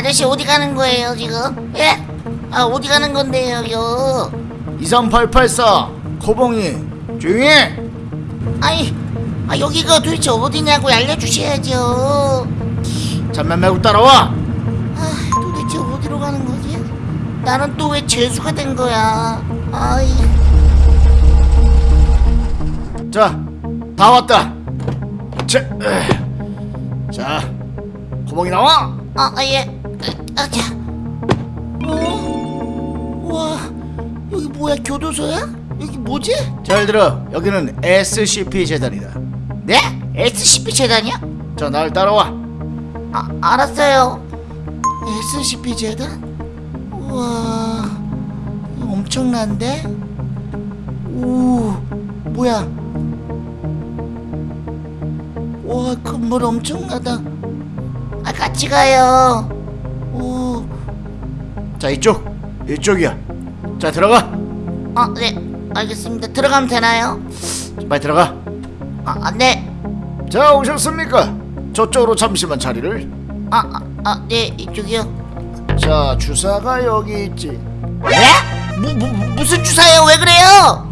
아저씨 어디 가는 거예요 지금? 예? 아 어디 가는 건데요 요? 23884 코봉이 조용히 해 아니 아 여기가 도대체 어디냐고 알려주셔야죠 잠만 말고 따라와 아 도대체 어디로 가는 거지? 나는 또왜 죄수가 된 거야 아이 자다 왔다 자. 자 코봉이 나와 아, 아, 예. 아, 자. 어? 와, 여기 뭐야? 교도소야? 여기 뭐지? 잘 들어 여기는 SCP 재단이다 네? SCP 재단이야? 자 날 따라와 아, 알았어요. SCP 재단? 우와, 이거 엄청난데? 오, 뭐야? 와, 건물 엄청나다. 아, 같이 가요. 오, 자 이쪽 이쪽이야 자 들어가 아, 네, 알겠습니다. 들어가면 되나요? 빨리 들어가 아, 아, 네. 자 오셨습니까 저쪽으로 잠시만 자리를 아, 아, 아, 네, 이쪽이요. 자 주사가 여기 있지 네? 무, 무, 무슨 주사예요? 왜 그래요?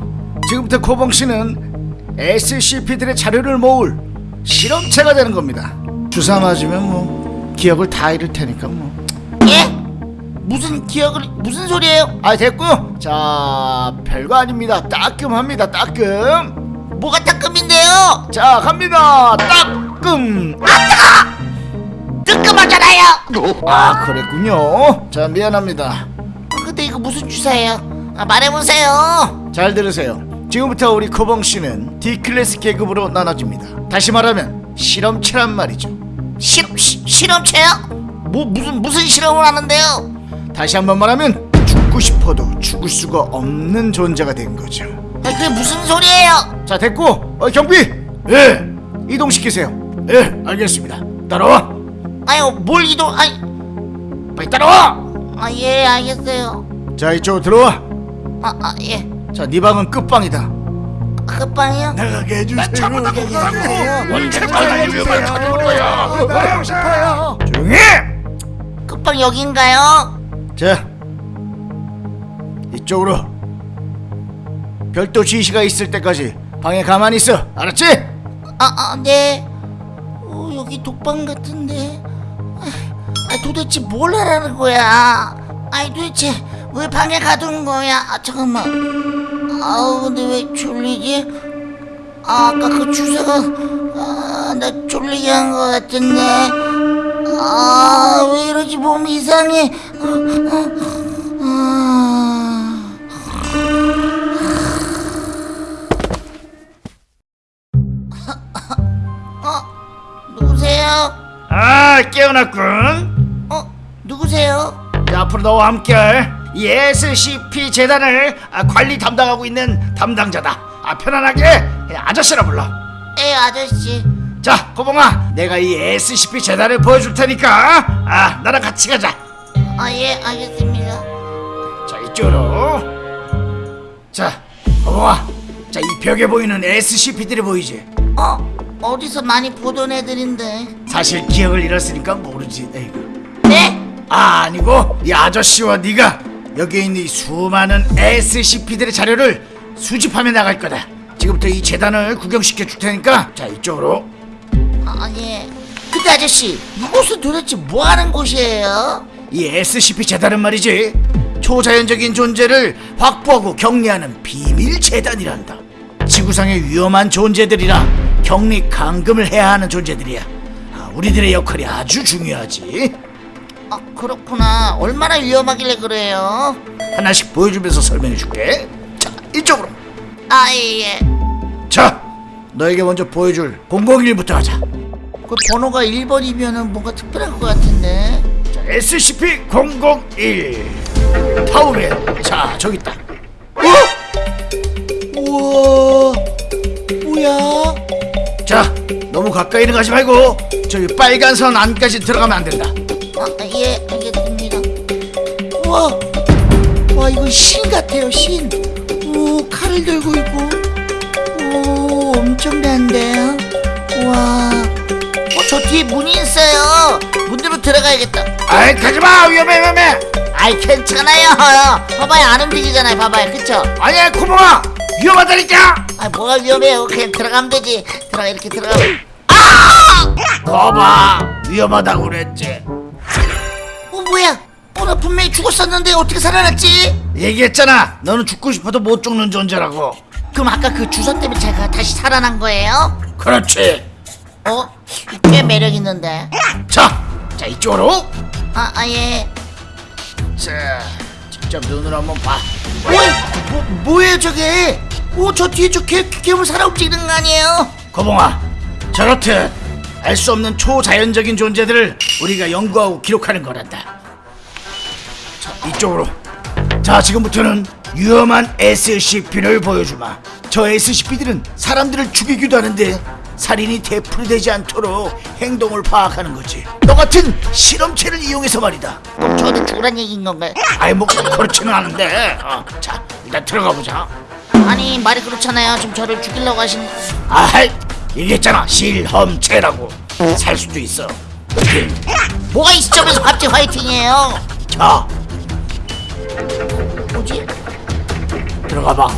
지금부터 코봉 씨는 SCP들의 자료를 모을 실험체가 되는 겁니다. 주사 맞으면 뭐 기억을 다 잃을 테니까 뭐. 예? 무슨 기억을 무슨 소리예요? 아 됐고요. 자 별거 아닙니다. 따끔합니다. 따끔. 뭐가 따끔인데요? 자 갑니다. 따끔. 뜨끔하잖아요. 아 그랬군요. 자 미안합니다. 아, 근데 이거 무슨 주사예요? 아, 말해보세요. 잘 들으세요. 지금부터 우리 코봉 씨는 D 클래스 계급으로 나눠집니다. 다시 말하면 실험체란 말이죠. 실험 시, 실험체요? 뭐 무슨 무슨 실험을 하는데요? 다시 한번 말하면 죽고 싶어도 죽을 수가 없는 존재가 된 거죠. 아, 그게 무슨 소리예요? 자 됐고 어, 경비! 예. 이동시키세요. 예. 알겠습니다. 따라와! 아유 뭘 이동? 아이, 빨리 따라와! 아 예 알겠어요. 자 이쪽으로 들어와. 아, 아 예. 자네 방은 끝방이다. 아, 끝방이요? 나가게 해주세요. 언제 위험한 찾아올 거야 나가고 싶어요. 조용히 끝방 여긴가요? 자 이쪽으로 별도 지시가 있을 때까지 방에 가만히 있어 알았지? 아, 아, 네. 어, 여기 독방 같은데. 아, 아, 도대체 뭘 하라는 거야? 아니, 도대체 왜 방에 가둔 거야? 아, 잠깐만. 아우, 근데 왜 졸리지? 아, 아까 그 주사가, 아, 나 졸리게 한 거 같은데. 아, 왜 이러지? 몸이 이상해. 아, 아, 아. 어? 누구세요? 아 깨어났군 어? 누구세요? 자, 앞으로 너와 함께할 이 SCP 재단을 아, 관리 담당하고 있는 담당자다 아, 편안하게 그냥 아저씨라 불러 에 아저씨 자 고봉아 내가 이 SCP 재단을 보여줄 테니까 아 나랑 같이 가자 아 예 알겠습니다 자 이쪽으로 자 고봉아 자 이 벽에 보이는 SCP들이 보이지 어? 어디서 많이 보던 애들인데 사실 기억을 잃었으니까 모르지 에이구. 네? 아 아니고 이 아저씨와 네가 여기에 있는 이 수많은 SCP들의 자료를 수집하며 나갈 거다 지금부터 이 재단을 구경시켜 줄 테니까 자 이쪽으로 아예 근데 아저씨 이곳은 도대체 뭐 하는 곳이에요? 이 SCP 재단은 말이지 초자연적인 존재를 확보하고 격리하는 비밀 재단이란다. 지구상의 위험한 존재들이라 격리 감금을 해야 하는 존재들이야. 아, 우리들의 역할이 아주 중요하지. 아 그렇구나 얼마나 위험하길래 그래요? 하나씩 보여주면서 설명해줄게. 자, 이쪽으로. 아예 자, 너에게 먼저 보여줄 001부터 하자. 그 번호가 1번이면은 뭔가 특별할 것 같은데 자, SCP-001 타우맨. 자, 저기 있다. 우와 뭐야? 자, 너무 가까이는 가지 말고 저기 빨간 선 안까지 들어가면 안 된다. 아, 예, 알겠습니다. 우와, 와, 이거 신 같아요, 신. 오, 칼을 들고 있고. 오, 엄청난데요? 와, 어, 저 뒤에 문이 있어요. 문으로 들어가야겠다. 아이 가지마 위험해 위험해 아이 괜찮아요. 봐봐요 안 움직이잖아요. 봐봐요 그쵸? 아니야 구멍아 위험하다니까 아 뭐가 위험해요. 그냥 들어가면 되지. 들어가 이렇게 들어가면. 거봐 위험하다고 그랬지 어 뭐야? 어, 나 분명히 죽었었는데 어떻게 살아났지? 얘기했잖아 너는 죽고 싶어도 못 죽는 존재라고 그럼 아까 그 주사 때문에 제가 다시 살아난 거예요? 그렇지 어? 꽤 매력 있는데. 자, 자 이쪽으로 아, 아 예. 자 직접 눈으로 한번 봐 어이, 뭐, 뭐예요 저게? 오, 저 뒤에 저 개, 괴물 살아 움직이는 거 아니에요? 거봉아 저렇듯 알 수 없는 초자연적인 존재들을 우리가 연구하고 기록하는 거란다 자 이쪽으로 자 지금부터는 위험한 SCP를 보여주마 저 SCP들은 사람들을 죽이기도 하는데 살인이 되풀이되지 않도록 행동을 파악하는 거지 너 같은 실험체를 이용해서 말이다 그럼 저도 죽으란 얘기인 건가요? 아이 뭐 그렇지는 않은데 어, 자 일단 들어가 보자 아니 말이 그렇잖아요. 지금 저를 죽이려고 하신. 아이 얘기했잖아 실험체라고 살 수도 있어. 뭐가 이 시점에서 갑자기 화이팅이에요? 자 뭐지? 들어가 봐.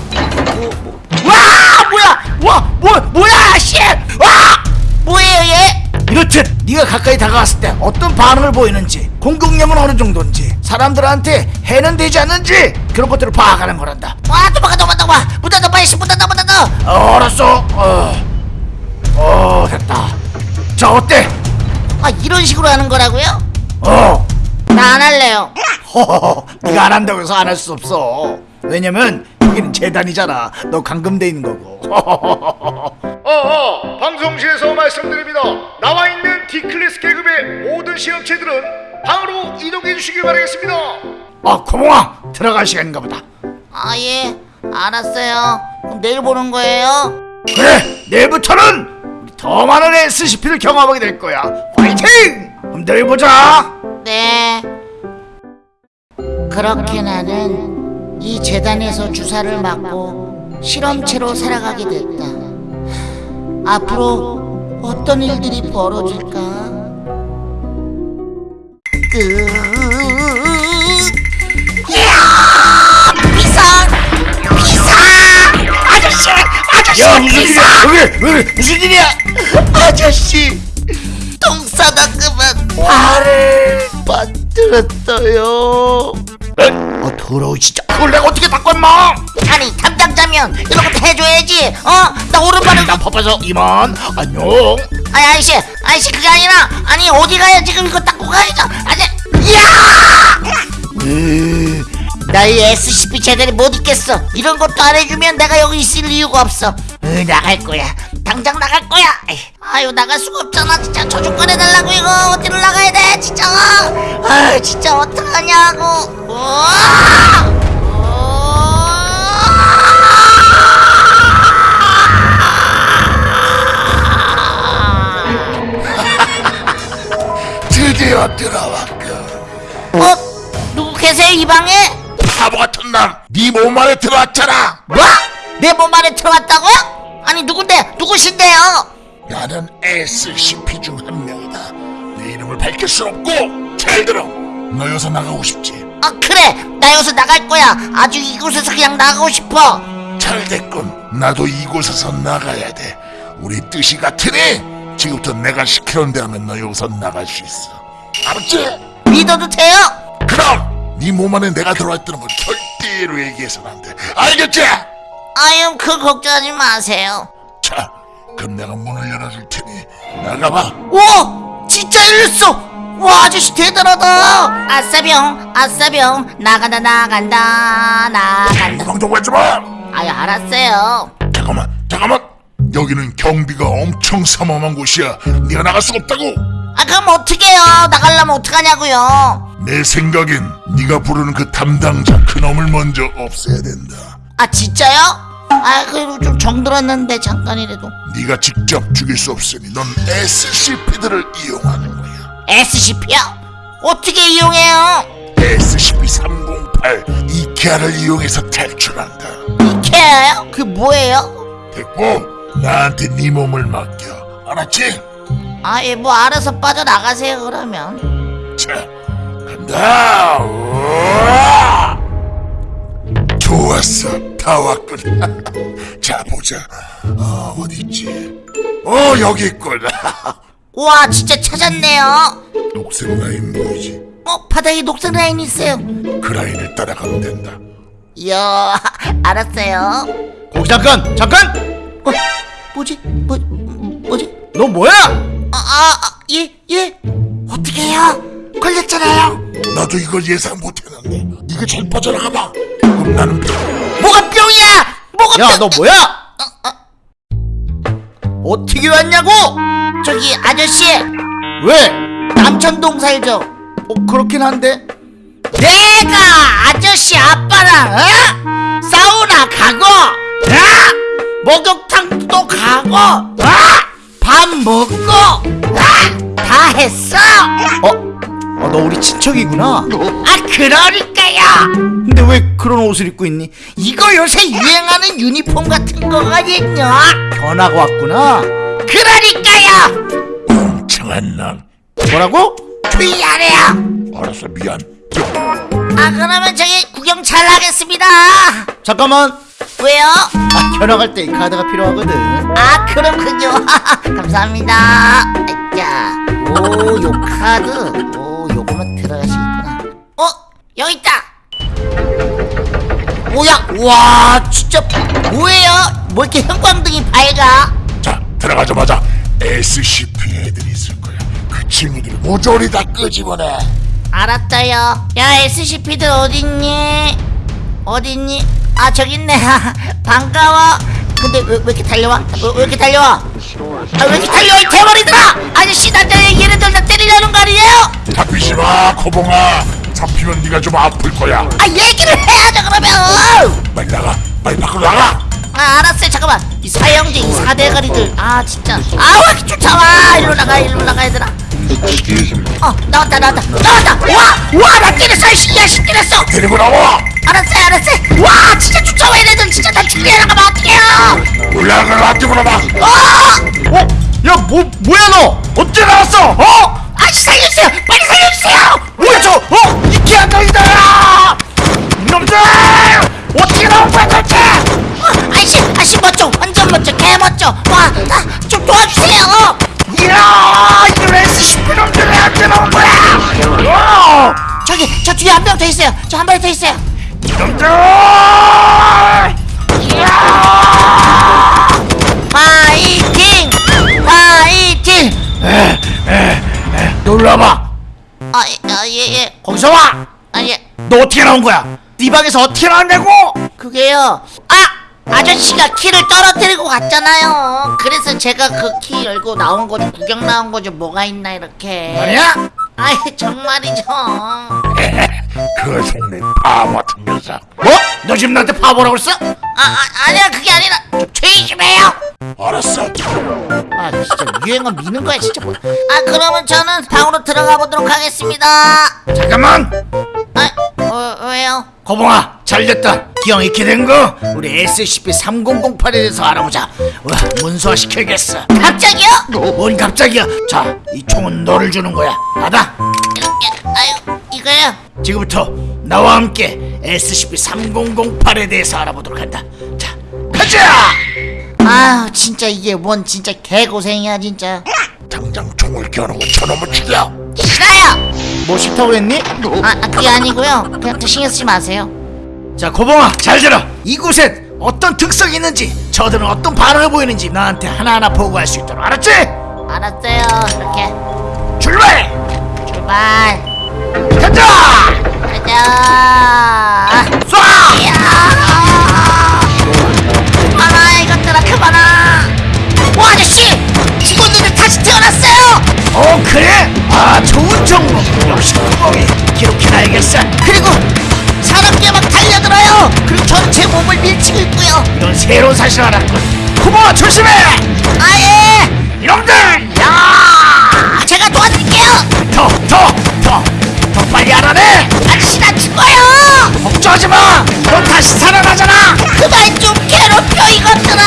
뭐, 뭐. 와 뭐야? 와 뭐, 뭐야 씨와 뭐예요 얘? 이렇듯 네가 가까이 다가왔을 때 어떤 반응을 보이는지 공격력은 어느 정도인지 사람들한테 해는 되지 않는지 그런 것들을 파악하는 거란다. 와 도망가 도망가 도망가. 문 닫아 빨리 문 닫아 문 닫아. 어, 알았어. 어, 어 됐다. 자 어때? 아 이런 식으로 하는 거라고요? 어. 나 안 할래요. 허허허 네가 안 한다고 해서 안 할 수 없어. 왜냐면 여기는 재단이잖아. 너 감금돼 있는 거고. 어어 방송실에서 말씀드립니다. 나와 있는 D클래스 계급의 모든 시험체들은 방으로 이동해 주시길 바라겠습니다. 아 고몽아 들어갈 시간인가 보다. 아예 알았어요. 그럼 내일 보는 거예요? 그래 내일부터는 우리 더 많은 SCP를 경험하게 될 거야. 파이팅! 그럼 내일 보자. 네. 그렇게 나는 이 재단에서 주사를 맞고 실험체로 살아가게 됐다 앞으로 어떤 일들이 벌어질까? 으... 이야! 비상! 비상! 아저씨! 아저씨! 야 무슨! 일이야 왜, 왜 무슨 일이야 아저씨! 똥 싸다 그만 발을 만들었어요 아 더러워 진짜. 그걸 내가 어떻게 닦고 임마? 아니 담당자면 이런 것도 해줘야지. 어? 나 오른발을 난 바빠서 이만. 안녕. 아니 아저씨. 아저씨 그게 아니라 아니 어디 가야 지금 이거 닦고 가야죠. 아니 야! 으, 너희 SCP 제대로 못 있겠어. 이런 것도 안 해주면 내가 여기 있을 이유가 없어. 으, 나갈 거야 당장 나갈 거야 아유 나갈 수가 없잖아 진짜 저주권 해달라고 이거 어디로 나가야 돼 진짜 아 진짜 어떡하냐고 우와! 드디어 들어왔고 어? 누구 계세요 이 방에? 바보 같은 놈 네 몸 안에 들어왔잖아 뭐? 내 몸 안에 들어왔다고요? 아니 누군데? 누구신데요? 나는 SCP 중 한 명이다 내 이름을 밝힐 수 없고 잘 들어 너 여기서 나가고 싶지 아 그래 나 여기서 나갈 거야 아주 이곳에서 그냥 나가고 싶어 잘 됐군 나도 이곳에서 나가야 돼 우리 뜻이 같으니 지금부터 내가 시키는 대로 하면 너 여기서 나갈 수 있어 알았지? 믿어도 돼요? 그럼 네 몸 안에 내가 들어왔다는 건 절대로 얘기해서는 안돼 알겠지? 아유 그 걱정하지 마세요. 자 그럼 내가 문을 열어줄 테니 나가봐. 오! 진짜 열렸어! 와 아저씨 대단하다. 아싸병 아싸병. 나간다 나간다 나간다. 방송 하지 마! 아유 알았어요. 잠깐만 잠깐만. 여기는 경비가 엄청 삼엄한 곳이야. 네가 나갈 수가 없다고. 아 그럼 어떡해요? 나가려면 어떡하냐고요? 내 생각엔 네가 부르는 그 담당자 그놈을 먼저 없애야 된다. 아 진짜요? 아 그래도 좀 정들었는데 잠깐이라도 네가 직접 죽일 수 없으니 넌 SCP들을 이용하는 거야 SCP요? 어떻게 이용해요? SCP-308 이케아를 이용해서 탈출한다 이케아요? 그게 뭐예요? 됐고 나한테 네 몸을 맡겨 알았지? 아예 뭐 알아서 빠져나가세요 그러면 자, 간다. 우와! 좋았어, 다 왔군. 자, 보자. 어, 어디 있지? 어, 여기 있군. 우와 진짜 찾았네요 녹색 라인 보이지? 어 바닥에 녹색 라인 있어요 그 라인을 따라가면 된다. 이야 알았어요 거기 잠깐 잠깐 어 뭐지 뭐 뭐지 너 뭐야 아아예예 어떻게 해요 걸렸잖아요 나도 이걸 예상 못해놨네. 이거 잘 빠져나가봐. 그럼 나는 뭐가 뿅이야? 뭐가 야 뿅? 너 뭐야? 어떻게 왔냐고? 저기 아저씨. 왜? 남천동 살죠. 어, 그렇긴 한데. 내가 아저씨 아빠랑 어? 사우나 가고 어? 목욕탕도 가고 어? 밥 먹고 어? 다 했어. 어? 어, 너 우리 친척이구나. 아 그러니까요? 근데 왜 그런 옷을 입고 있니? 이거 요새 유행하는 유니폼 같은 거거든요. 변하고 왔구나. 그러니까요. 멍청한 놈. 뭐라고? 조용히 하래요. 알았어, 미안. 아 그러면 저기 구경 잘 하겠습니다. 잠깐만. 왜요? 아, 견학할 때 이 카드가 필요하거든. 아 그렇군요. 감사합니다. 자, 오 요 카드. 오 요거만 들어가시겠구나 어? 여기 있다 뭐야 와 진짜 뭐예요? 뭐 이렇게 형광등이 밝아 자, 들어가자마자 SCP 애들이 있을 거야. 그 친구들 모조리 다 끄집어내. 알았어요 야 SCP들 어딨니? 어딨니? 아 저기 있네 반가워 근데 왜, 왜 이렇게 달려와? 왜, 왜 이렇게 달려와? 아, 왜 이렇게 달려와 이 대머리들아! 아저씨 나 때- 얘네들 나 때리려는 거 아니에요? 잡히지 마, 코봉아. 잡히면 네가 좀 아플 거야. 아 얘기를 해야죠 그러면 빨리 나가, 빨리 밖으로 나가. 아 알았어요 잠깐만 이 사형제 이 사대가리들 아 진짜 아왜 이렇게 쫓아와 일로 나가 일로 나가 얘들아 어 나왔다 나왔다 나왔다 와와나 때렸어 이 야씨 때렸어 데리고 나와. 알았어요 알았어요 와 진짜 쫓아와 얘네들 진짜 나 죽게 나가면 어떡해요 올라가라, 앞쪽으로 봐. 어! 어? 야 뭐, 뭐야 너 어째 나왔어? 어? 아씨 살려주세요 빨리 살려주세요 뭐야 저 어? 이케아 강이다 이놈들 어떻게 나온 거야 도대체 어, 아이씨 아씨 멋져 완전 멋져 개 멋져 와좀 도와주세요 이야 이런 SCP 놈들이 언제 나온 거야 어! 저기 저 뒤에 한 명 더 있어요 저 한 마리 더 있어요 이 놈들 파이팅 파이팅 놀라봐 아예 예 거기서 와! 아, 예. 너 어떻게 나온 거야? 네 방에서 어떻게 나왔냐고? 그게요. 아! 아저씨가 키를 떨어뜨리고 갔잖아요. 그래서 제가 그 키 열고 나온 거지, 구경 나온 거죠. 뭐가 있나, 이렇게. 아니야? 아이, 정말이죠. 그 속내 바보 같은 녀석. 뭐? 너 지금 나한테 바보라고 했어? 아, 아, 아니야, 그게 아니라, 좀 조용히 좀 해요. 알았어. 아, 진짜 유행어 미는 거야, 진짜. 뭐. 아, 그러면 저는 방으로 들어가 보도록 하겠습니다. 잠깐만 아, 어, 왜요? 거봉아 잘됐다 기왕 이렇게 된 거 우리 SCP-3008에 대해서 알아보자 와 문서화 시켜야겠어 갑자기요? 뭔 갑자기야 자 이 총은 너를 주는 거야 받아 예, 아유, 이거요? 지금부터 나와 함께 SCP-3008에 대해서 알아보도록 한다 자 가자 아, 진짜 이게 뭔 진짜 개고생이야, 진짜. 당장 총을 겨누고 저놈을 죽여. 싫어요! 뭐 싫다고 했니? 아, 아, 그게 아니고요. 그냥 또 신경 쓰지 마세요. 자 고봉아 잘 들어 이곳엔 어떤 특성이 있는지 저들은 어떤 반응을 보이는지 나한테 하나하나 보고할 수 있도록 알았지? 알았어요. 이렇게 출발! 출발. 가자! 가자. 쏴! 이야. 그만아, 이것들아, 그만아. 와, 아저씨! 죽었는데 다시 태어났어요! 어 그래? 아 좋은 정보 역시 구멍이 기록해놔야겠어 그리고 사람들이 막 달려들어요! 그리고 전체 몸을 밀치고 있고요. 이런 새로운 사실을 알았군 구멍아 조심해! 아예! 이놈들! 야! 제가 도와드릴게요 더! 더! 더! 더 빨리 알아내! 아저씨 나 죽어요! 걱정하지마! 넌 다시 살아나잖아! 그만 좀 괴롭혀 이것들아!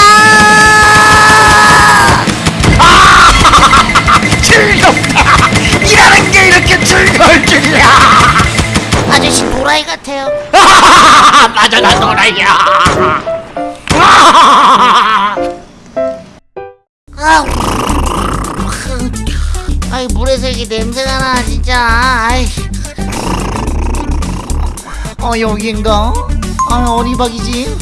아, 즐겁다! 일하는 게 이렇게 즐거울 줄이야! 아저씨 노라이 같아요 맞아 나 노라이야 아! 물에서 이게 냄새가 나 진짜. 아이. 어 여긴가? 아 어디박이지?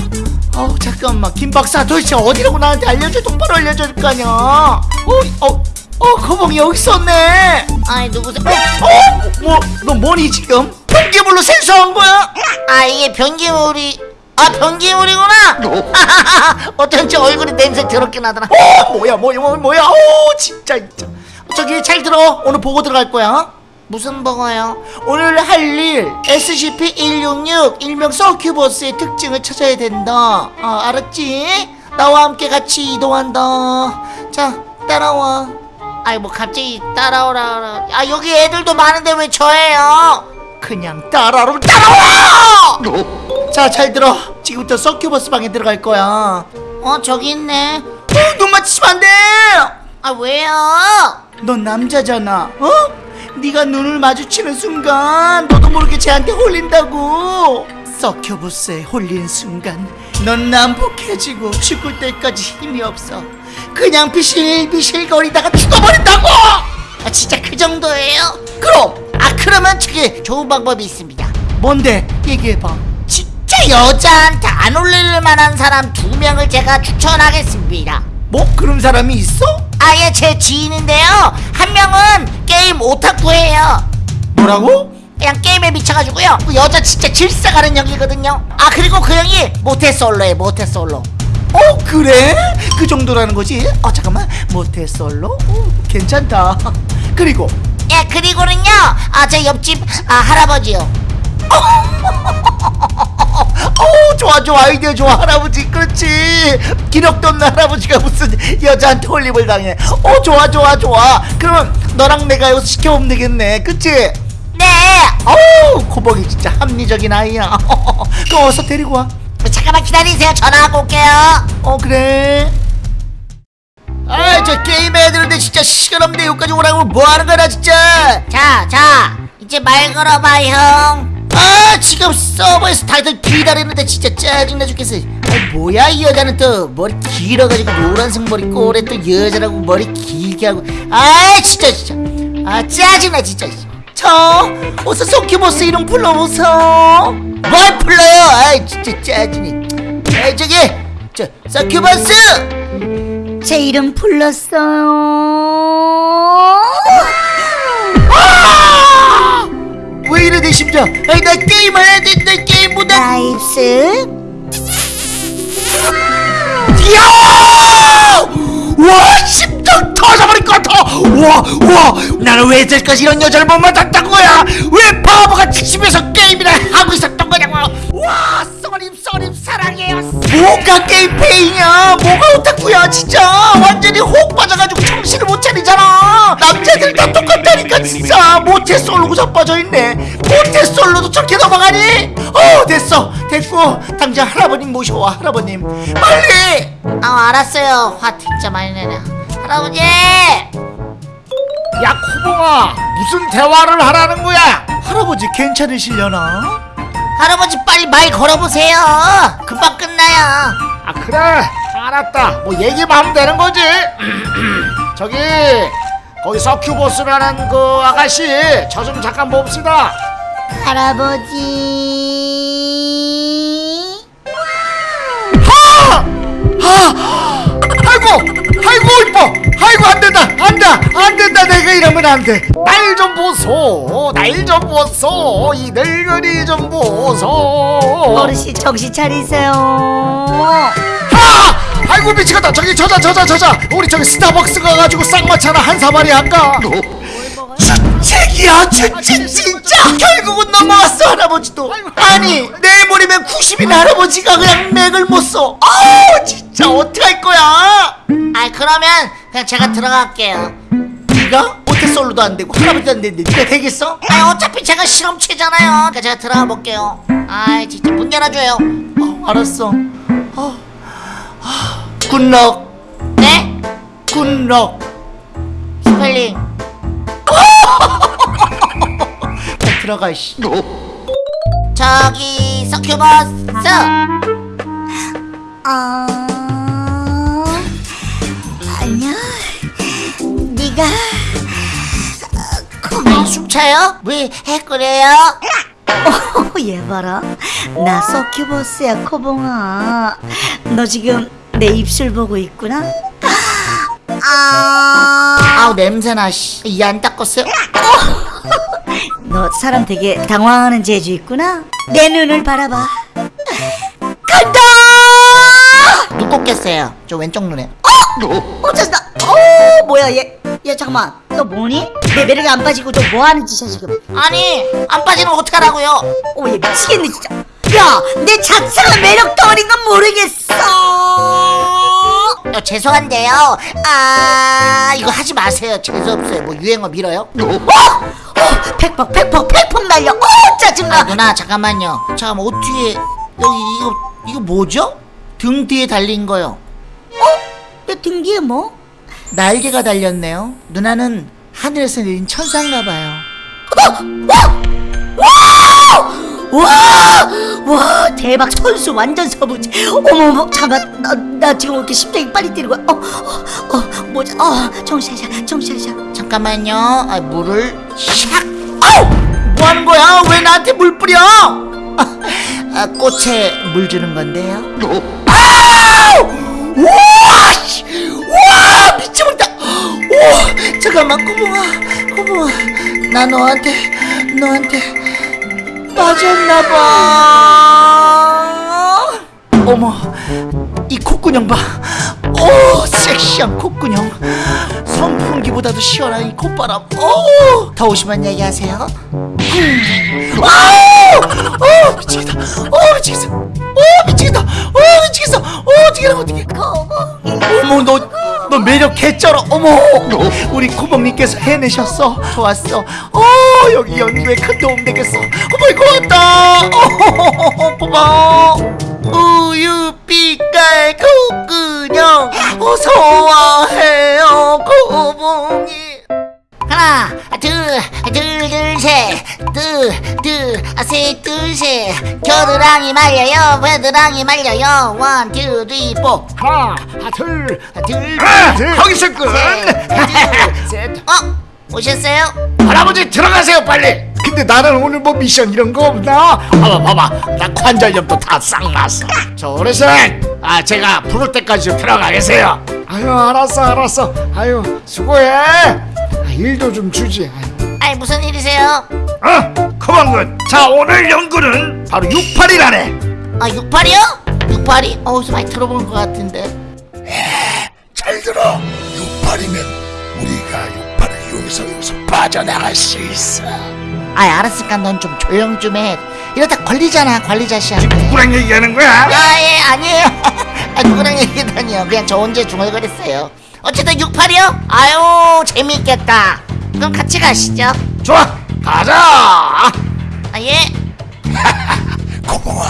어 잠깐만 김 박사 도대체 어디라고 나한테 알려줘 똑바로 알려줄 거 아니야 어? 어? 어 거봉이 여기 있었네 아이 누구세요? 어? 뭐? 너 뭐니 지금? 번개물로 생수한 거야? 아 이게 변기물이 아 변기물이구나. 어쩐지 얼굴이 냄새 더럽게 나더라. 어 뭐야 뭐야 뭐야 어 진짜 진짜 저기 잘 들어 오늘 보고 들어갈 거야 무슨 버거요? 오늘 할 일 SCP-166 일명 서큐버스의 특징을 찾아야 된다 아 알았지? 나와 함께 같이 이동한다 자 따라와 아이 뭐 갑자기 따라오라. 아 여기 애들도 많은데 왜 저예요? 그냥 따라로 따라와 자잘 들어 지금부터 서큐버스 방에 들어갈 거야 어 저기 있네. 어, 눈 맞추면 안돼 아 왜요? 넌 남자잖아 어? 네가 눈을 마주치는 순간 너도 모르게 쟤한테 홀린다고 서큐버스에 홀린 순간 넌 난폭해지고 죽을 때까지 힘이 없어 그냥 비실비실 거리다가 죽어버린다고 아 진짜 그 정도예요? 그럼 아 그러면 저기 좋은 방법이 있습니다. 뭔데 얘기해봐 진짜 여자한테 안 올릴 만한 사람 두 명을 제가 추천하겠습니다. 뭐 그런 사람이 있어? 아예 제 지인인데요. 한 명은 게임 오타쿠예요. 뭐라고? 그냥 게임에 미쳐가지고요. 그 여자 진짜 질색하는 형이거든요. 아 그리고 그 형이 모태솔로에 모태솔로. 어 그래? 그 정도라는 거지? 어 잠깐만 모태솔로? 어, 괜찮다 그리고 예 그리고는요. 아 제 옆집 아 할아버지요. 어 좋아 좋아 아이디어 좋아 할아버지 그렇지 기력도 없는 할아버지가 무슨 여자한테 홀림을 당해 어 좋아 좋아 좋아 그러면 너랑 내가 여기서 시켜보면 되겠네 그치? 네. 어우 코벅이 진짜 합리적인 아이야 그럼 어서 데리고 와 잠깐만 기다리세요. 전화하고 올게요. 어 그래 아이 저 게임 해야 되는데 진짜 시간 없네 여기까지 오라고 뭐 하는 거야 나 진짜 자, 자, 이제 말 걸어봐, 형. 아 지금 서버에서 다들 기다리는데 진짜 짜증나 죽겠어. 아 뭐야 이 여자는 또. 머리 길어가지고 노란색 머리 꼬래 또 여자라고 머리 길게 하고. 아 진짜 진짜. 아 짜증나 진짜. 저 어서 소큐보스 이름 불러보소. 뭘 불러요? 아 진짜 짜증나. 아 저기 저 서큐보스! 제 이름 불렀어요. 아! 왜 이래 내 심장 아이 나 게임 해야 돼나 게임 보다 나입스. 이야! 와 심장 터져버릴 것 같아. 와와. 나는 왜 이제까지 이런 여자를 못 만났던 거야? 왜 바보같이 집에서 게임이나 하고 있었던 거냐고. 와 쏘림 쏘림 사랑해요. 뭐가 게임 페이냐? 뭐가 오타쿠야 진짜. 완전히 혹 빠져가지고 정신을 못 차리잖아 남자들 다 똑같다니까 진짜 모태솔로고 자빠져있네 모태솔로도 저렇게 넘어가니 어 됐어 됐고 당장 할아버님 모셔와 할아버님 빨리 아, 알았어요. 화 진짜 많이 내네. 할아버지! 야 코봉아 무슨 대화를 하라는 거야 할아버지 괜찮으시려나? 할아버지 빨리 말 걸어보세요. 금방 끝나요. 아 그래 알았다 뭐 얘기만 하면 되는 거지 저기 거기 서큐보스라는 그 아가씨 저 좀 잠깐 봅시다 할아버지 아! 아! 아이고 아이고 이뻐 아이고 안 된다 안다 안 된다 내가 이러면 안돼 날 좀 보소 날 좀 보소 이 늙은이 좀 보소 어르신 정신 차리세요. 아! 아이고 미치겠다 저기 저자 저자 저자 우리 저기 스타벅스 가가지고 쌍화차 하나 한 사발이 할까 주책이야 주책 진짜 결국은 넘어왔어 할아버지도 아니 내일 모레면 90인 할아버지가 그냥 맥을 못써 아우 진짜 어떡할 거야 아, 그러면 그냥 제가 들어갈게요. 네가 모태솔로도 안 되고 할아버지도 안 되는데 네가 되겠어? 아, 어차피 제가 실험체잖아요. 그러니까 제가 들어가 볼게요. 아, 진짜 문 열어줘요. 어, 알았어 어. 아, good luck 네? good luck 스펠링. 빨리 들어가 이씨 저기 서큐버스 아, 아니야. 네가 아, 숨 차요? 왜 해그래요? 어, 얘 봐라. 나 서큐버스야, 코봉아. 너 지금 내 입술 보고 있구나? 아, 아우 냄새나 씨. 이 안 닦았어요? 너 사람 되게 당황하는 재주 있구나? 내 눈을 바라봐. 간다! 눈 꽂겠어요 저 왼쪽 눈에 어쩌다 어 뭐야 얘. 야 잠깐만 너 뭐니? 내 매력이 안 빠지고 너 뭐하는 짓이야 지금 아니 안 빠지면 어떡하라고요 어얘 미치겠네 진짜 야내 자체가 매력 덩 죄송한데요. 아 이거 하지 마세요. 재수없어요. 뭐 유행어 밀어요? 어? 팩폭 팩폭 팩폭 날려. 어아 짜증나. 누나 잠깐만요. 잠깐만 옷 뒤에 여기 이거 이거 뭐죠? 등 뒤에 달린 거요. 내등 뒤에 뭐? 날개가 달렸네요. 누나는 하늘에서 내린 천사인가 봐요 와! 와 대박 천수 완전 서부지. 어머머 잠깐 나, 나 지금 왜 이렇게 심장이 빨리 뛰는 거야. 어, 어, 어 뭐지? 어 정신 차려 정신 차려 잠깐만요. 아, 물을 샥. 아우! 뭐 하는 거야? 왜 나한테 물 뿌려? 아, 꽃에 물 주는 건데요. 아우! 우와 미쳐먹다. 오 잠깐만 꼬붕아 꼬붕아. 나 너한테 너한테 빠졌나봐. 어머 이 콧구녕 봐 오 섹시한 콧구녕. 선풍기보다도 시원한 이 콧바람. 오 더우시면 얘기하세요. 음. 아우 오 미치겠다. 오 미치겠어. 오 미치겠다. 오 미치겠어. 오 어떻게 하면 어떻게 어머 너, 너 매력 개쩔어. 어머 우리 구멍님께서 해내셨어. 좋았어. 어 여기 연구에 큰 도움 되겠어. 어머 고맙다. 어, 고마워. 우유 빛깔 콧구 녕 어서와해요 고봉이 하나 둘둘셋둘둘셋둘셋 겨드랑이 말려요 겨드랑이 말려요 원, 투, 쓰리, 포 하나 둘 둘, 아, 둘, 거기서 끝. 셋. 어? 오셨어요? 할아버지 들어가세요 빨리. 근데 나는 오늘 뭐 미션 이런 거 없나? 봐봐 봐봐 나 관절염도 다 싹 났어. 저 어르신 아 제가 부를 때까지 좀 들어가 계세요. 아유 알았어 알았어. 아유 수고해. 아, 일도 좀 주지. 아유. 아이 무슨 일이세요? 어 그만군. 자 오늘 연구는 바로 68이라네. 아 68이요? 68이? 어디서 많이 들어본 것 같은데 잘 들어. 육팔이면 우리가 이용해서 여기서 빠져나갈 수 있어. 아이 알았으니까 넌 좀 조용 좀 해 이러다 걸리잖아 관리자 씨한테 누구랑 얘기하는 거야? 아예 아니에요 아, 누구랑 얘기다니요 그냥 저 혼자 중얼거렸어요 어쨌든 68이요? 아유 재미있겠다 그럼 같이 가시죠 좋아 가자. 아예 고봉아,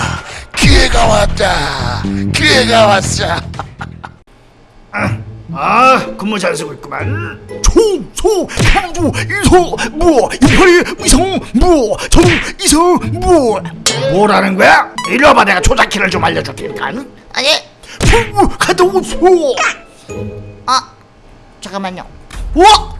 기회가 왔다. 기회가 왔어. 아 근무 잘 쓰고 있구만. 총소 상주 이소 뭐 육팔이 위성 뭐정 이성 뭐 뭐라는 거야? 이리 와봐 내가 조작키를 좀 알려줄 테니까 아예 푸 갔다 오소. 아 잠깐만요. 우와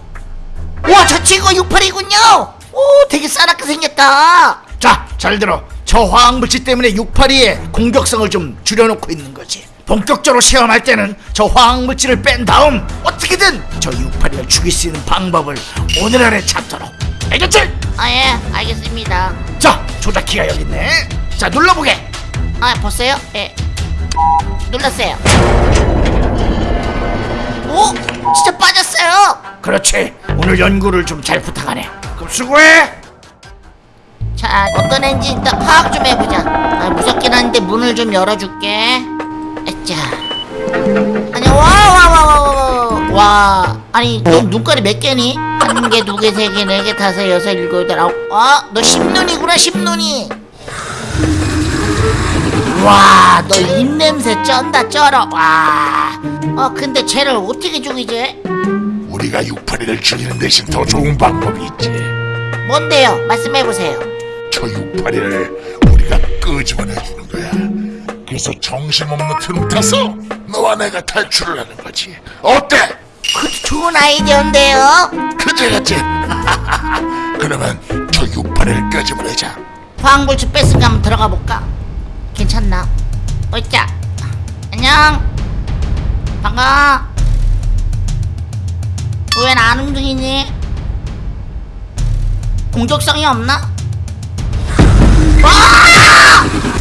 우와 저 친구 68이군요. 오 되게 싸납게 생겼다. 자 잘 들어. 저 화학물질 때문에 682의 공격성을 좀 줄여놓고 있는 거지 본격적으로 시험할 때는 저 화학물질을 뺀 다음 어떻게든 저 682를 죽일 수 있는 방법을 오늘 안에 찾도록. 알겠지? 아예 알겠습니다. 자 조작키가 여기 있네. 자 눌러보게. 아 봤어요? 예. 눌렀어요. 오 진짜 빠졌어요. 그렇지. 오늘 연구를 좀 잘 부탁하네. 그럼 수고해. 자 어떤 애인지 일단 파악 좀 해보자. 아 무섭긴 한데 문을 좀 열어줄게 자 아니 와와와와와 와 아니 너 눈깔이 몇 개니? 한 개, 두 개, 세 개, 네 개, 다섯, 여섯, 일곱, 여덟, 아홉 아너 십눈이구나 십눈이 와 너 입냄새 쩐다 쩔어 와 어 근데 쟤를 어떻게 죽이지? 우리가 육팔이를 죽이는 대신 더 좋은 방법이 있지. 뭔데요? 말씀해 보세요 저 육팔이를 우리가 끄집어내 주는 거야. 그래서 정신없는 트름 타서 너와 내가 탈출을 하는 거지 어때? 그것도 좋은 아이디어인데요 그지 그지 그러면 저 유파리를 끄집어내자 화학물질 뺐으니까 한번 들어가 볼까? 괜찮나? 어이자 안녕 반가워 왜안 움직이니? 공격성이 없나? 와!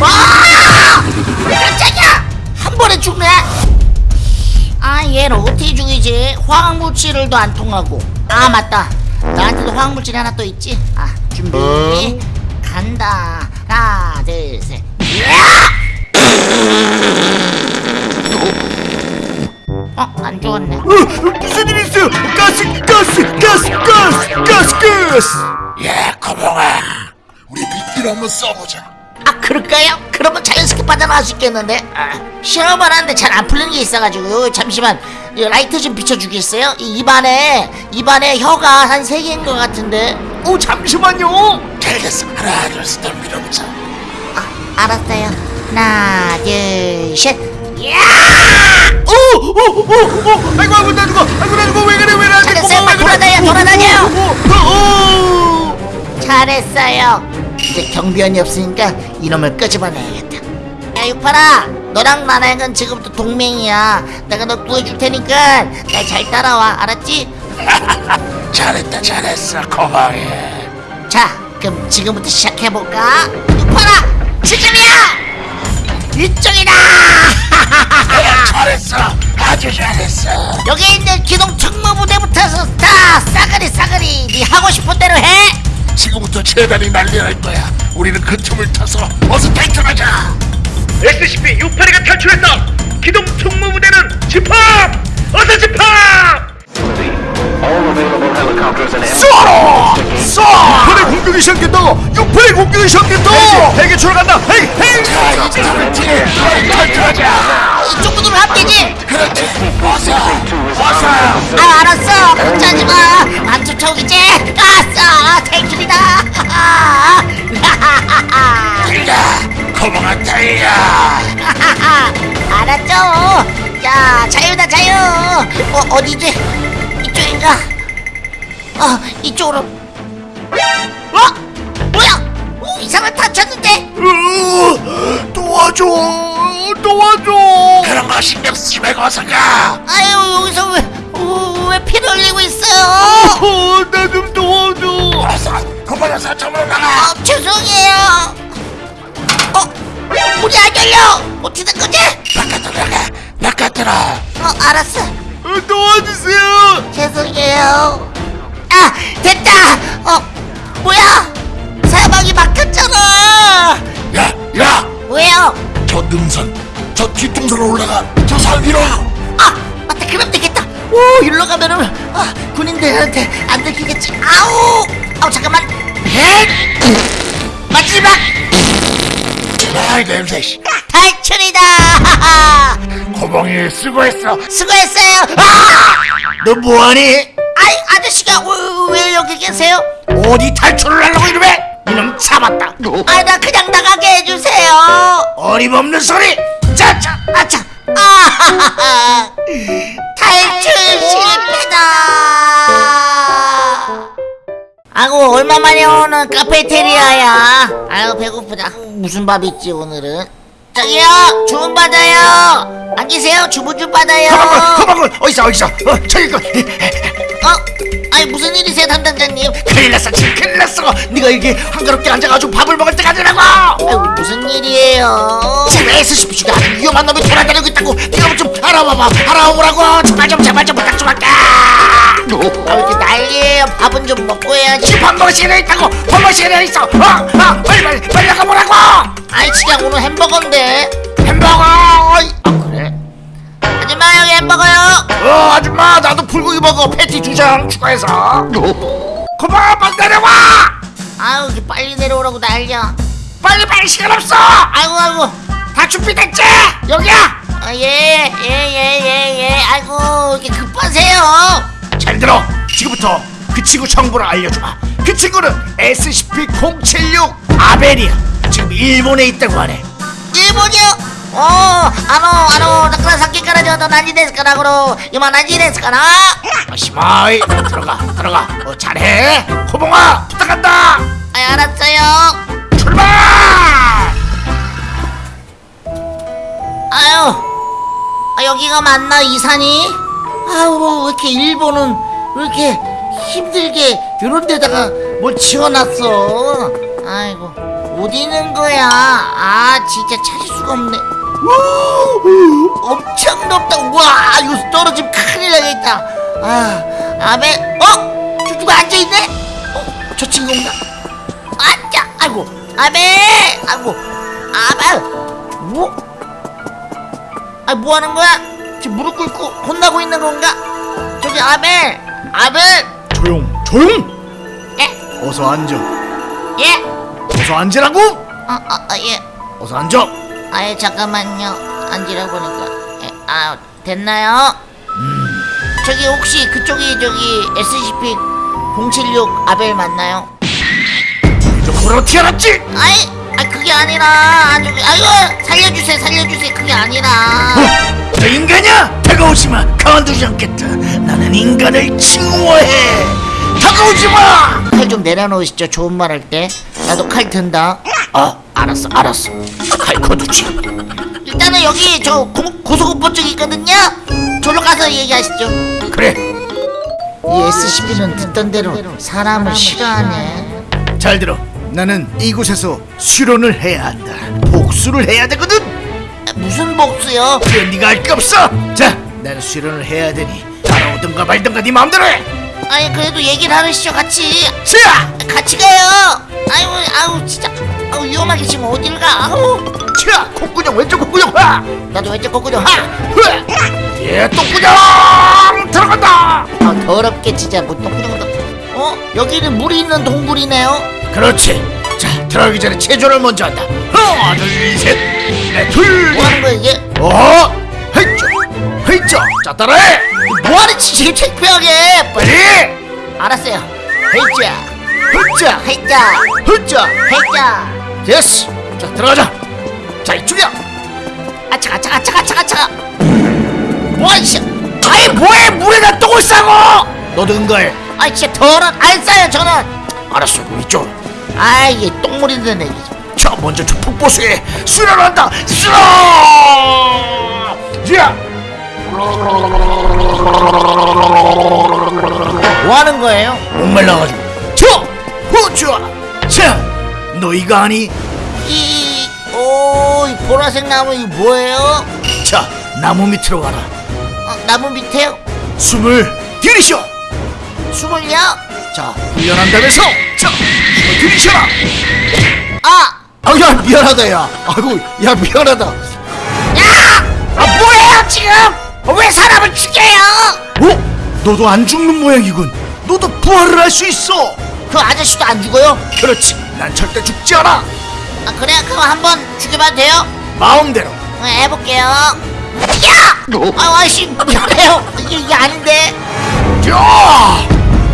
와! 깜짝이야! 한 번에 죽네? 아 얘를 어떻게 죽이지? 화학물질을도 안 통하고 아 맞다 나한테도 화학물질이 하나 또 있지? 아 준비 간다 하나 둘셋 어? 안 죽었네 무슨 일 있어요? 가스 가스 가스 가스 가스 가스 야 거봉아 우리 빗길 한번 써보자 아 그럴까요? 그러면 자연스럽게 빠져나갈 수 있겠는데 아, 시험을 하는데 잘 안 풀리는 게 있어가지고 잠시만 이 라이트 좀 비춰주겠어요? 이 입안에 입안에 혀가 한 세 개인 것 같은데 오 잠시만요 알겠어 하나 둘셋 널 밀어보자 아 알았어요 하나 둘셋 오오오오 아이고 아이고 나 죽어 아이고 나 죽어 왜 그래 왜 나한테 잘했어요. 그래? 돌아다녀, 돌아다녀. 잘했어요 이제 경비원이 없으니까 이놈을 끄집어내야겠다. 야 육파라 너랑 나랑은 지금부터 동맹이야. 내가 너 구해줄 테니까 날 잘 따라와 알았지? 잘했다 잘했어 거봉이 자 그럼 지금부터 시작해볼까? 육파라 지금이야! 이쪽이다! 잘했어. 아주 잘했어. 여기 있는 기동 특무부대부터 다 싸그리 싸그리 네 하고 싶은 대로 해 지금부터 재단이 난리 날 거야 우리는 그 틈을 타서 어서 탈출하자 SCP 682가 탈출했다. 기동 특무부대는 집합. 어서 집합. 쏴라! 쏴! 6판의 공격이 시작된다! 6판의 공격이 시작된다! 핵이 출간다! 뒤에 탈출하자 이쪽 하면 되지? 그렇지. 어서 어서 아 알았어. 걱정하지 마 안 쫓아오겠지? 아싸 탈출이다. 달려 거봉아 달려 알았죠? 자 자유다 자유. 어 어디지? 이쪽인가 어 이쪽으로. 어? 뭐야? 오, 이상한 다쳤는데? 으, 도와줘! 도와줘! 그런 거 신경 쓰지 말고 어서 가. 아유 여기서 왜, 어, 왜 피를 흘리고 있어요? 어, 나좀 도와줘! 어서 사점으로 나가. 아 죄송해요. 어 문이 안 열려. 어떻게 된 거지? 바깥으로 나가 바깥으로. 어 알았어. 어, 도와주세요! 죄송해요. 아, 됐다! 어, 뭐야? 사방이 막혔잖아! 야 야 왜요? 저 능선 저 뒷동산으로 올라가 저 산 위로 아, 맞다, 그럼 되겠다! 오, 일로 가면은, 아, 군인들한테 안 들키겠지. 아우! 아우, 잠깐만. 헷! 마지막! 아이 냄새 씨 탈출이다! 고봉이 수고했어 수고했어요! 아! 너 뭐하니? 아저씨가 왜, 왜 여기 계세요? 어디 탈출을 하려고 이러면 이놈 잡았다! 아, 나 그냥 나가게 해주세요! 어림없는 소리! 짜자! 아차! 아! 탈출 실패다! 아고 얼마만에 오는 카페테리아야? 아유 배고프다. 무슨 밥 있지 오늘은? 저기요 주문 받아요. 안 계세요? 주문 좀 받아요. 가방을! 가방을! 어디서 어디서! 어, 저기 그 어? 아니 무슨 일이세요 담당자님? 큰일 났어 지금 큰일 났어 네가 이게 한가롭게 앉아가지고 밥을 먹을 때가 아니라고 아유 무슨 일이에요? 지금 SCP가 아주 위험한 놈이 돌아다니고 있다고 네가 좀 알아봐봐 알아오라고 제발 좀 제발 좀 부탁 좀 할게 아왜 이렇게 난리예요? 밥은 좀 먹고 해야지. 지금 밥 먹을 시간에 있다고 밥 먹을 시간에 있어 어? 어? 빨리 빨리 빨리 나가보라고 아이 진짜 오늘 햄버거인데. 불고기 먹어 패티 두 장 추가해서. 고마워 빨리 내려와! 아유 이렇게 빨리 내려오라고 난리야. 빨리 빨리 시간 없어! 아이고 아이고. 다 준비됐지? 여기야! 아, 예, 예, 예, 예, 예. 아이고, 이렇게 급하세요. 잘 들어. 지금부터 그 친구 정보를 알려주마 그 친구는 SCP-076 아벨이야 지금 일본에 있다고 하네. 뭐 죠? 어, 까나? 마시마이 들어가 들어가 어, 잘해 호봉아 부탁한다 아, 알았어요. 출발 아유, 아, 여기가 맞나 이 산이? 아우 왜 이렇게 일본은 왜 이렇게 힘들게 이런 데다가 뭘 지어놨어? 아이고 어디 있는 거야? 아 진짜 찾을 수가 없네. 우, 엄청 높다. 와 이거 떨어지면 큰일 나겠다. 아 아베 어? 저 누가 앉아 있네? 어? 저 친구인가? 앉아. 아이고 아베 아이고 아베 뭐? 아, 뭐 하는 거야? 지금 무릎 꿇고 혼나고 있는 건가? 저기 아벨, 아벨, 조용 조용 예, 어서 앉아 예, 어서 앉으라고 아, 아, 아 예, 어서 앉아 아, 예, 잠깐만요. 앉으라고 보니까, 예, 아, 됐나요? 저기 혹시 그쪽이 저기 SCP-076 아벨 맞나요? 어떻게 알았지 아이, 아 그게 아니라, 아주, 아이고, 살려주세요, 살려주세요. 그게 아니라. 어? 너 인간이야 다가오지 마 가만두지 않겠다 나는 인간을 칭호해 다가오지 마 칼 좀 내려놓으시죠. 좋은 말 할 때. 나도 칼 든다. 아, 알았어, 알았어. 칼 거두지. 일단은 여기 저 고, 고소공포증 있거든요. 저로 가서 얘기하시죠. 그래, 이 SCP는 듣던 대로 사람을 싫어하네. 잘 들어. 나는 이곳에서 수련을 해야 한다. 복수를 해야 되거든. 아, 무슨 복수요? 그건 네가 알 게 없어. 자, 나는 수련을 해야 되니 따라오든가 말든가 네 마음대로 해. 아니 그래도 얘기를 하시죠 같이. 자, 같이 가요. 아유 아우 진짜. 아우 위험하게 지금 어딜 가? 아우 자, 콧구녕 왼쪽 콧구녕 하. 나도 왼쪽 거꾸로 하. 흐. 예, 똥구녕 들어간다. 아 더럽게 진짜 뭐 똥구녕도. 어 여기는 물이 있는 동굴이네요. 그렇지. 자, 들어가기 전에 체조를 먼저 한다. 하나, 둘, 셋, 넷, 둘. 뭐 하는 거야 이게? 어? 헤이쩌 헤이쩌 자 따라해 뭐 하는 짓이 창피하게? 빨리 알았어요. 헤이자, 흐짜 헤이자, 흐짜 헤이자. 됐어. 자 들어가자. 자 이쪽이야. 아차가 차가 차가 차가 차가. 뭐야 이씨. 아이 뭐해? 물에다 똥을 싸고? 너도 응가해 아 진짜 더러 안 싸요 저는. 알았어 이쪽으로. 아 이게 똥물이 드네. 자 먼저 저 폭포수에 수련한다. 수련! 야! 뭐 하는 거예요? 목말라가지고 저 후추아 자 너희가 아니 이, 오, 이 보라색 나무 이거 뭐예요? 자 나무 밑으로 가라 어, 나무 밑에요? 숨을 들이쉬어 숨을요? 자 훈련한다면서 자 숨을 들이쉬어라 아, 아야 미안하다 야 아이고 야 미안하다 야! 아 뭐예요 지금? 어, 왜 사람을 죽여요? 어? 너도 안 죽는 모양이군 너도 부활을 할 수 있어 그 아저씨도 안 죽어요? 그렇지 난 절대 죽지 않아 아 그래 그럼 한번 죽여봐도 돼요? 마음대로 어, 해볼게요. 야! 아, 아씨 미안해요. 이게, 이게 아닌데. 야!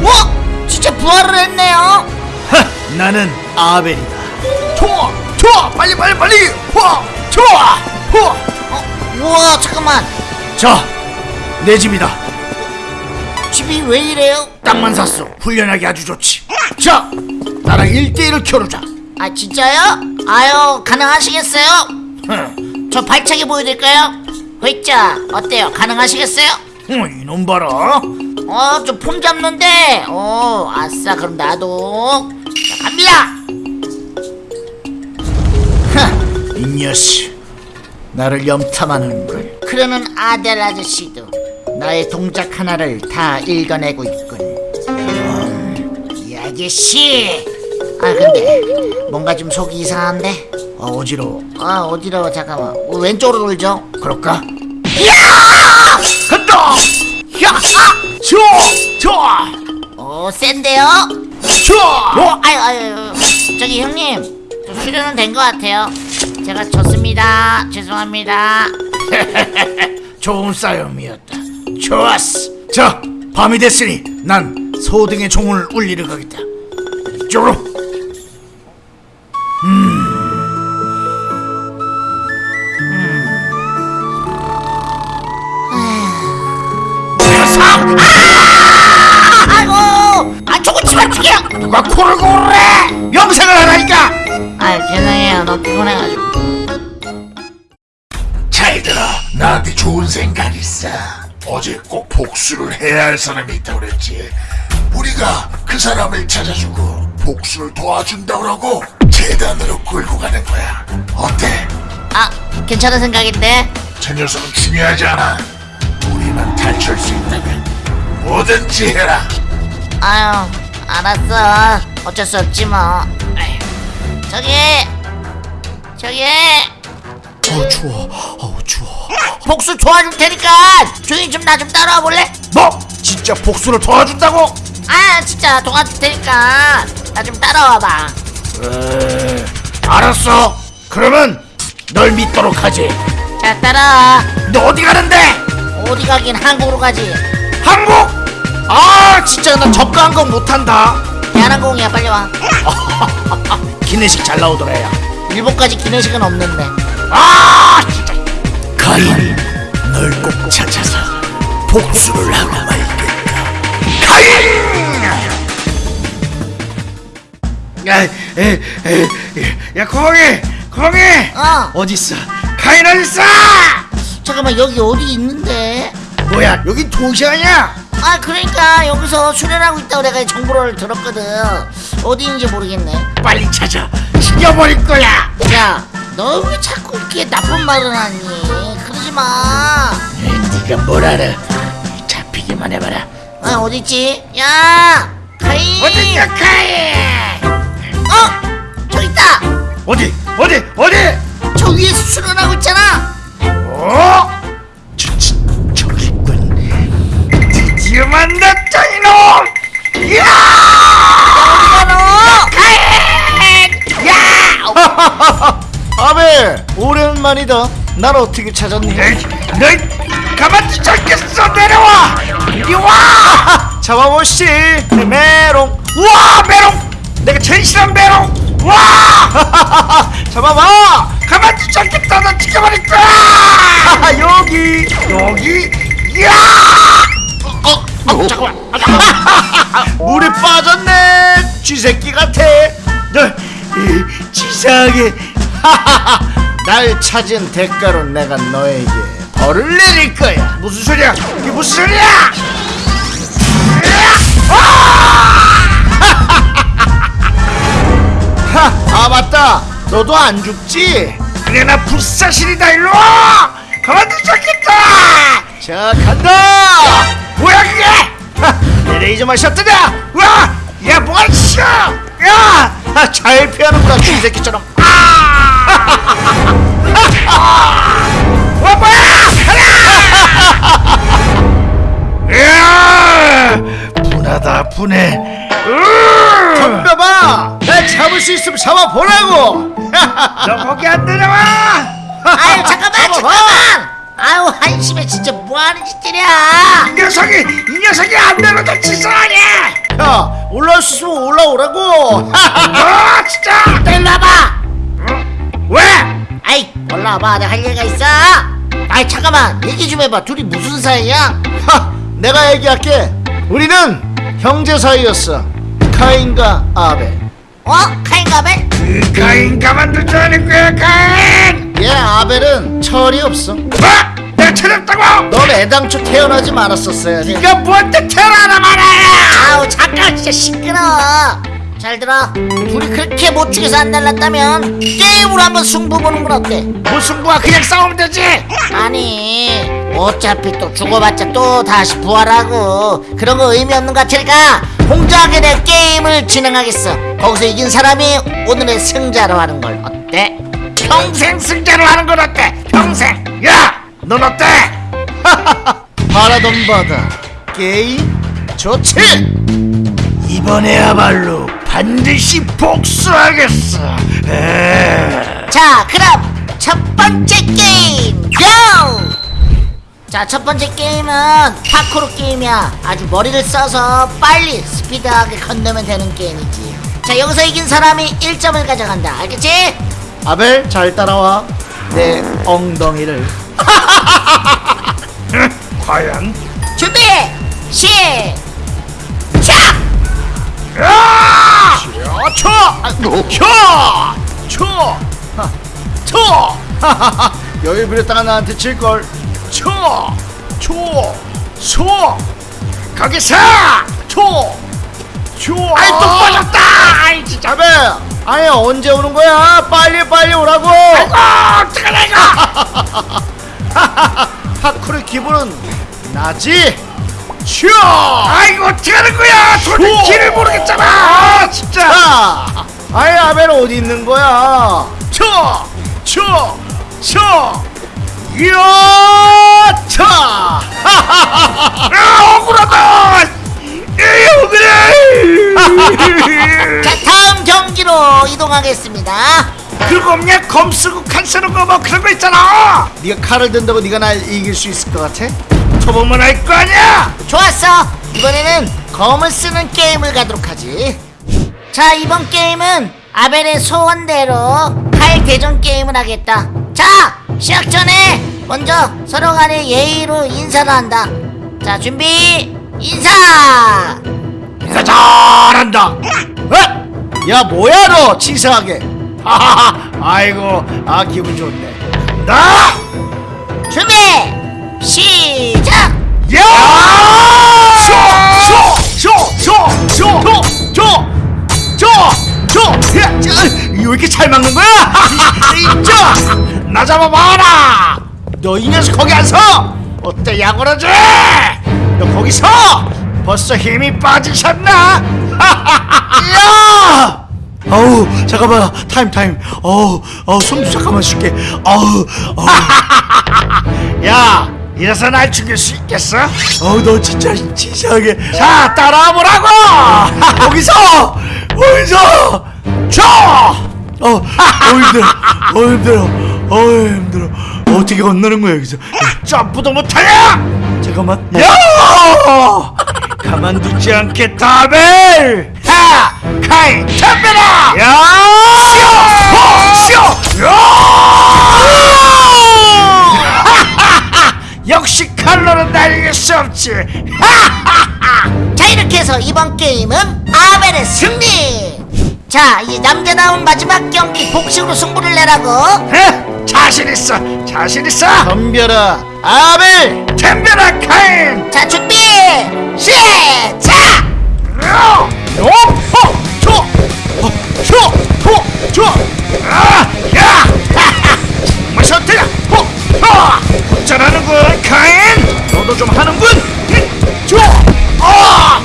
와, 진짜 부활을 했네요. 하, 나는 아벨이다 좋아 좋아 빨리 빨리 빨리 와 좋아 와. 어, 우와 잠깐만. 자 내 집이다 집이 왜 이래요? 땅만 샀어 훈련하기 아주 좋지 자 나랑 1대1을 겨루자 아 진짜요? 아유 가능하시겠어요? 흥, 저 발차기 보여드릴까요? 회자 어때요? 가능하시겠어요? 흥, 이놈 봐라 어, 좀폼 잡는데. 어, 아싸, 그럼 나도. 자, 갑니다. 이 녀석 나를 염탐하는군 그러는 아델 아저씨도 나의 동작 하나를 다 읽어내고 있군. 음, 이 아저씨. 아, 근데 뭔가 좀 속이 이상한데. 아 어지러워 아, 어지러워. 잠깐만. 어, 왼쪽으로 돌죠. 그럴까? 간다! 야! 아! 좋아! 좋아! 어, 센데요? 좋아! 어, 아유, 아유. 저기 형님, 저 수련은 된 것 같아요. 제가 졌습니다. 죄송합니다. 좋은 싸움이었다 좋았어. 자, 밤이 됐으니 난 소등의 종을 울리러 가겠다. 쪼로 음. 음. 아! 아! 아, 누가 코를 고르래! 염색을 하라니까! 아, 죄송해요. 너 피곤해가지고. 잘 들어. 나한테 좋은 생각 있어. 어제 꼭 복수를 해야 할 사람이 있다고 그랬지. 우리가 그 사람을 찾아주고 복수를 도와준다고 그러고 재단으로 끌고 가는 거야. 어때? 아 괜찮은 생각인데. 저 녀석은 중요하지 않아. 우리만 탈출할 수 있다면 뭐든지 해라. 아유 알았어. 어쩔 수 없지 뭐. 저기 저기. 어 추워 추워 복수 도와줄 테니까 조용히 좀 나 좀 따라와 볼래? 뭐? 진짜 복수를 도와준다고? 아 진짜 도와줄 테니까 나 좀 따라와봐. 에, 알았어. 그러면 널 믿도록 하지. 자 따라와. 너 어디 가는데? 어디 가긴 한국으로 가지. 한국? 아 진짜 나 접근한 건 못한다. 대한항공이야 빨리 와. 기내식 잘 나오더라 야. 일본까지 기내식은 없는데. 아 진짜 가인 널 꼭 찾아서 복수를 하고 말겠다. 가인! 야, 에, 에, 에, 야 거기 거기! 어. 어딨어? 가인 어딨어? 잠깐만 여기 어디 있는데? 뭐야 여기 도시 아니야? 아 그러니까 여기서 수련하고 있다고 내가 정보를 들었거든. 어디 있는지 모르겠네. 빨리 찾아. 죽여버릴 거야. 야 너 왜 자꾸 이렇게 나쁜 말을 하니 그러지 마 네가 뭘 알아 잡히기만 해봐라 아, 어딨지? 야! 가인! 어딨냐 가인 어! 저기 있다! 어디 어디 어디 저 위에 수련하고 있잖아! 어? 저, 저, 저기 있군 드디어 만났다 이놈 이야 아베 오랜만이다 날 어떻게 찾았니? 널 가만두지 않겠어 내려와! 이리 와! 잡아보시 메롱. 우와 메롱! 내가 제일 싫어하는 메롱! 와! 잡아봐! 가만두지 않겠다 너 죽여버릴 거야 여기. 여기? 이야! 어, 어, 잠깐만 아, 잠깐만. 물에 빠졌네 쥐새끼 같아. 너 이, 치사하게 날 찾은 대가로 내가 너에게 벌을 내릴 거야. 무슨 소리야? 이게 무슨 소리야? 하, 아 맞다. 너도 안 죽지? 그래 나 불사신이다 일로 와! 가만두지 않겠다! 자 간다! 뭐야 그게? 하, 내 레이저만 샷트냐? 와! 야 뭐가 있어 야! 아, 잘 피하는구나 쥐새끼처럼 와 뭐야 하나 분하다 분해. 덤벼봐! 날 잡을 수 있으면 잡아보라고! 너 거기 안 내려와! 아유, 잠깐만, 잠깐만! 아유, 한심해, 진짜 뭐하는 짓들이야! 이 녀석이 이 녀석이 안 내려도 치사하냐 야! 올라올 수 있으면 올라오라고! 아 진짜! 일로 와봐! 왜? 아이, 올라와봐, 내가 할 얘기가 있어! 아이, 잠깐만, 얘기 좀 해봐. 둘이 무슨 사이야? 하, 내가 얘기할게. 우리는 형제 사이였어. 카인과 아벨. 어? 카인가벨? 그 카인 가만두지 않을 거야, 카인. 얘 아벨은 철이 없어. 뭐? 내가 철이 없다고? 넌 애당초 태어나지 말았었어야지. 네가 뭔데 태어나나 말아야? 아우, 잠깐, 진짜 시끄러워! 잘 들어. 둘이 그렇게 못 죽여서 안 날랐다면, 게임으로 한번 승부 보는 건 어때? 무슨 부야 그냥 싸우면 되지. 아니 어차피 또 죽어봤자 또 다시 부활하고 그런 거 의미 없는 것 같으니까 공정하게 내 게임을 진행하겠어 거기서 이긴 사람이 오늘의 승자로 하는 걸 어때? 평생 승자로 하는 건 어때? 평생. 야, 넌 어때? 바라던 바다 게임 좋지. 이번에야말로 반드시 복수하겠어. 에. 자 그럼 첫 번째 게임 고! 자 첫 번째 게임은 파쿠르 게임이야 아주 머리를 써서 빨리 스피드하게 건너면 되는 게임이지 자 여기서 이긴 사람이 1점을 가져간다 알겠지? 아벨 잘 따라와. 내 엉덩이를. 과연? 준비 시작 야! 쳐! 아, 쳐! 쳐! 하, 쳐! 하하하. 여유 부렸다가 나한테 칠걸. 쳐! 쳐! 쳐! 거기서! 쳐! 쳐! 아이 또 빠졌다! 아이 진짜 배! 아니 언제 오는 거야? 빨리 빨리 오라고! 아이고 어떡하냐 이거! 파쿠르 기분은 나지? 쳐! 아이고 어떡하는 거야! 도저히 길을 모르겠잖아! 아 진짜! 아이 아벨 어디 있는 거야? 쳐! 쳐! 쳐! 이야! 차! 아 억울하다! 이 억울해! 자 다음 경기로 이동하겠습니다 그거 없냐? 검 쓰고 칼 쓰는 거 뭐 그런 거 있잖아! 네가 칼을 든다고 네가 날 이길 수 있을 것 같아? 초보면 알 거 아니야! 좋았어 이번에는 검을 쓰는 게임을 가도록 하지 자 이번 게임은 아벨의 소원대로 칼 대전 게임을 하겠다 자 시작 전에 먼저 서로 간에 예의로 인사를 한다 자 준비 인사 인사 잘한다. 어? 야 뭐야 너 치사하게. 하하하. 아이고 아 기분 좋네. 나. 준비 시작! 야! 쇼쇼쇼쇼쇼쇼쇼쇼쇼 왜 이렇게 잘 막는 거야? 나 잡아봐라. 너 이 녀석 거기 안 서. 어때 야구러지? 너 거기 서! 벌써 힘이 빠지셨나? 야! 어우 잠깐만. 타임 타임. 어우 어우 숨 잠깐만 쉴게. 어우 어우. 야 이래서 날 죽일 수 있겠어? 어우 너 진짜 치사하게. 자 따라와 보라고! 거기서! 거기서! 줘! 어, 어 힘들어. 어 힘들어. 어 힘들어. 어떻게 건너는 거야 여기서? 점프도 못하냐? 잠깐만. 야! 가만두지 않겠다 벨 하! 카이 덤벼라 야 쇼! 쇼! 역시 칼로는 날릴 수 없지. 자 이렇게 해서 이번 게임은 아벨의 승리! 자 이제 남자다운 마지막 경기 복식으로 승부를 내라고. 에? 자신 있어 자신 있어. 덤벼라 아벨! 덤벼라 카인! 자 준비 시작! 어, 줘, 어, 줘, 어, 줘, 아, 야, 어, 어, 어쩌라는군, 카인? 너도 좀 하는군, 응, 줘, 어,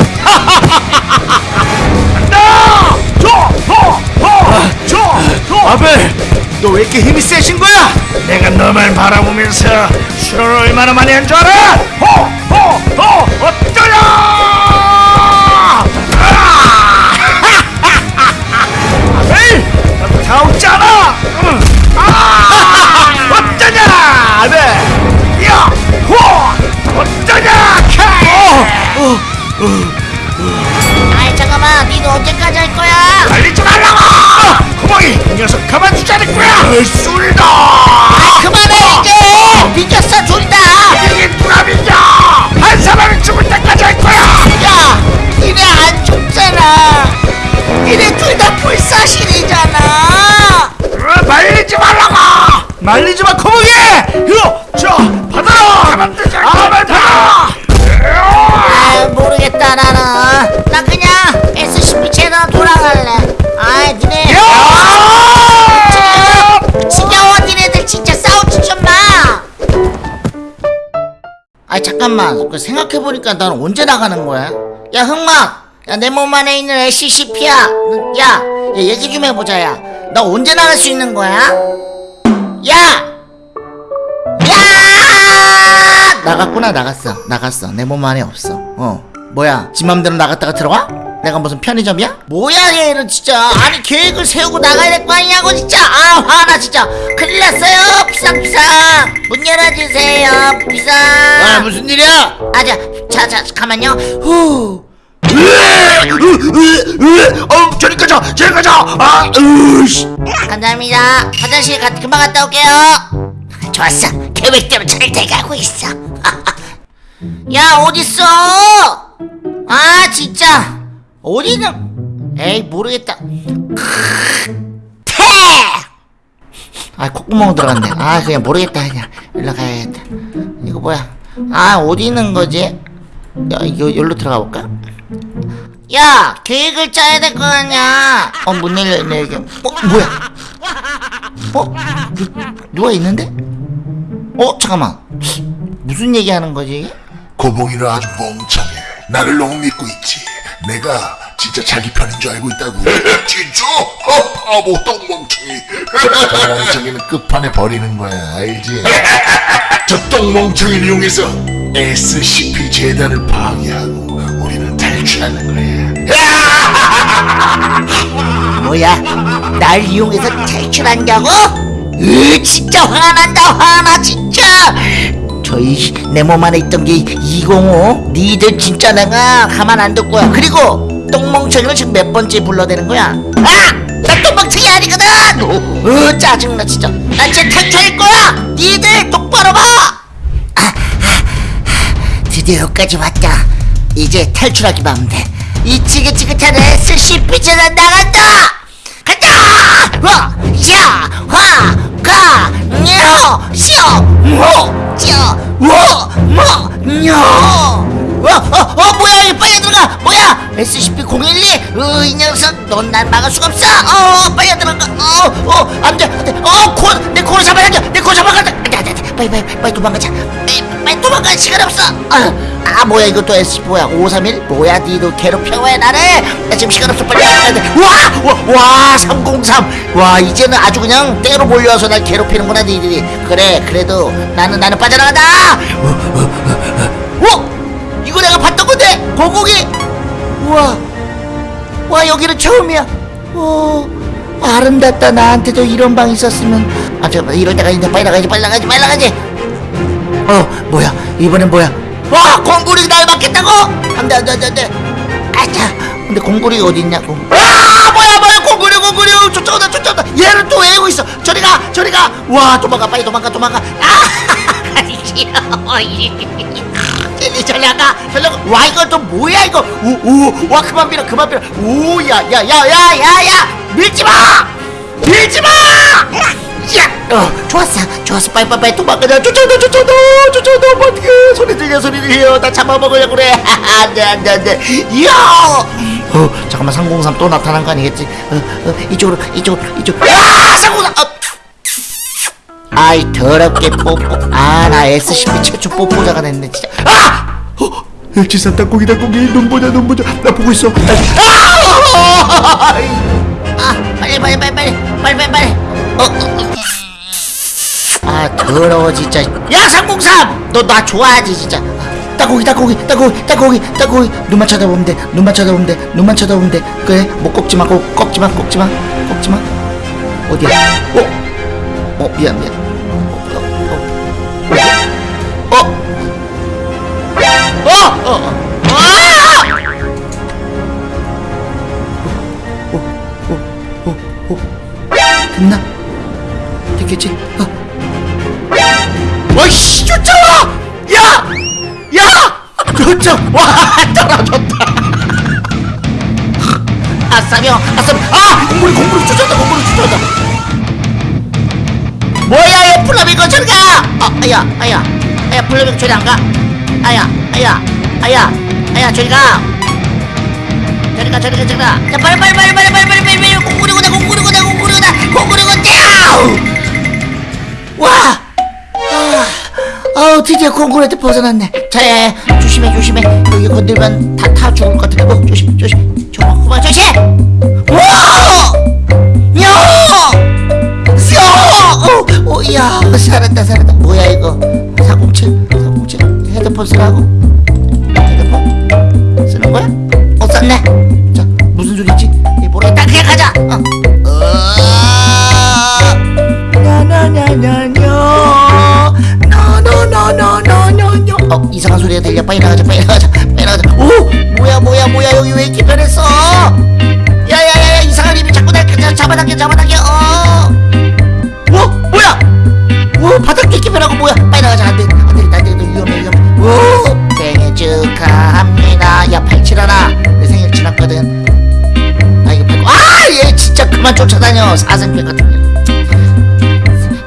줘, 어, 줘, 줘. 아벨, 너 왜 이렇게 힘이 세신 거야? 내가 너만 바라보면서 술을 얼마나 많이 한 줄 알아? 호, 호, 호, 어쩌냐? 잠깐만. 그 생각해보니까 난 언제 나가는 거야? 야 흑막 야 내 몸 안에 있는 SCP야 야, 야 얘기 좀 해보자 야 나 언제 나갈 수 있는 거야? 야! 야! 나갔구나 나갔어. 나갔어. 내 몸 안에 없어. 어. 뭐야? 지 맘대로 나갔다가 들어와? 내가 무슨 편의점이야? 뭐야 얘는 진짜. 아니 계획을 세우고 나가야 될 거 아니냐고 진짜. 아 화나 진짜. 큰일 났어요. 비상비상. 문 열어주세요. 비상. 아, 무슨 일이야? 아자 자자 가만요. 후. 어, 저리 가자, 저리 가자. 아, 으씨. 감사합니다. 화장실 가, 금방 갔다 올게요. 좋았어. 계획대로 잘 돼가고 있어. 야 어딨어? 아 진짜 어디는 에이 모르겠다. 태! 아 콧구멍 들어갔네. 아 그냥 모르겠다 그냥. 일로 가야겠다. 이거 뭐야? 아 어디 있는 거지? 야 이거 여기로 들어가 볼까? 야 계획을 짜야 될 거 아니야. 어문 열려있네 여기. 어 뭐야? 어? 누, 누가 있는데? 어 잠깐만. 무슨 얘기하는 거지 고봉이는 아주 멍청해. 나를 너무 믿고 있지. 내가 진짜 자기 편인 줄 알고 있다고. 진짜? 어, 바보 똥멍청이. 똥멍청이는 끝판에 버리는 거야, 알지? 저 똥멍청이를 이용해서 SCP 재단을 파괴하고 우리는 탈출하는 거야. 뭐야 날 이용해서 탈출한다고? 으 진짜 화가 난다 화나 진짜 저희 내몸 안에 있던 게 205 니들 진짜 내가 가만 안 둘 거야. 그리고 똥멍청이를 지금 몇 번째 불러대는 거야? 아! 나 똥멍청이 아니거든! 으 짜증나 진짜. 나 진짜 탈출할 거야! 니들 똑바로 봐! 아, 드디어 여기까지 왔다. 이제 탈출하기만 하면 돼이 지긋지긋한 SCP 재단 나간다! 간다! 화, 야, 화, 가, 녀, 시어, 모, 저, 워, 모, 녀. 어, 어, 어, 뭐야, 이 빨리 들어가. 뭐야, SCP-012. 어, 이 녀석, 넌 날 막을 수가 없어. 어, 빨리 들어가. 어, 어, 안 돼, 안 돼. 어, 코, 내 코를 잡아야 돼. 내코 잡아야 돼. 돼. 빨리, 빨리, 빨리 도망가자. 빨리, 도망갈 시간 없어. 아, 아 뭐야, 이거 또 SCP 뭐야, 531? 뭐야, 니도 괴롭혀 왜 나를? 나 지금 시간 없어. 빨리. 와, 와, 와, 303. 와, 이제는 아주 그냥 때로 몰려와서 날 괴롭히는구나, 니들이. 그래, 그래도 나는, 나는 빠져나간다. 어? 이거 내가 봤던 건데, 고고기. 우와. 와 여기는 처음이야. 오 아름답다 나한테도 이런 방 있었으면. 아 잠깐 이럴 때가 있는데 빨리 나가지 빨리 나가지 빨리 나가지. 어 뭐야 이번엔 뭐야? 와 공구리 날 맞겠다고? 안돼 안돼 안돼. 아차 근데 공구리 어디 있냐고. 아 뭐야 뭐야 공구리 공구리 쫓아온다 쫓아온다. 얘를 또 외우고 있어. 저리 가 저리 가. 와 도망가 빨리 도망가 도망가. 아 귀여워. 젤리 전략아 전략아 와 이거 또 뭐야 이거 우우와 그만 밀어 그만 밀어 우야야야야야야 밀지마 밀지마 야 어 좋았어. 좋았어. 빨리빨리 도망가자 쫓아온다 쫓아온다 쫓아온다 어떡해 소리 들려 소리 들려. 나 잡아먹으려고 그래. 안돼 안돼 안돼. 이야! 어 잠깐만. 303 또 나타난 거 아니겠지? 어, 어 이쪽으로 이쪽으로 이쪽. 아303 어. 아이 더럽게 뽀뽀. 아 나 SCP 최초 뽀뽀자가 됐네 진짜. 아! 어, 일치산 땅콩이 땅콩이 눈 보자 눈 보자. 나 보고 있어. 아! 아! 빨리 빨리 빨리 빨리 빨리 빨리 빨리. 어, 어, 어. 아 더러워 진짜 야 303! 너 나 좋아하지 진짜 땅콩이 땅콩이 땅콩이 땅콩이 땅콩이 눈만 쳐다보면 돼 눈만 쳐다보면 돼 눈만 쳐다보면 돼 그래 뭐 꺾지 마 꺾, 꺾지 마 꺾지 마 꺾지 마 어디야 어? 어 미안 미안 어, 어, 어. 어! 어! 어! 플라밍고 저리 안 가? 아야 아야 아야 아야 저리 가! 저리 가 저리 가 저리 가! 자 빨리 빨리 빨리 빨리 빨리 빨리 빨리 빨리 공구리고다 공구리고다 공구리고다 공구리고 떼우! 와! 아, 아우 드디어 공구리한테 벗어났네 자야 조심해 조심해 여기 건들면 다 타 죽을 것 같아 어 조심 조심 그만 조심! 와! 야! 쏘! 어, 어, 야, 살았다, 살았다. 뭐야, 이거? 407, 407. 헤드폰 쓰라고? 헤드폰? 쓰는 거야? 어, 썼네. 자, 무슨 소리지? 이 모르겠다. 그냥 가자. 어. 어. 어, 이상한 소리가 들려. 빨리 나가자, 빨리 나가자, 빨리 나가자. 오! 뭐야, 뭐야, 뭐야. 여기 왜 이렇게 변했어? 야야야야 이상한 힘이 자꾸 날 잡아당겨 잡아당겨 그만 쫓아다녀 사생패 같은 거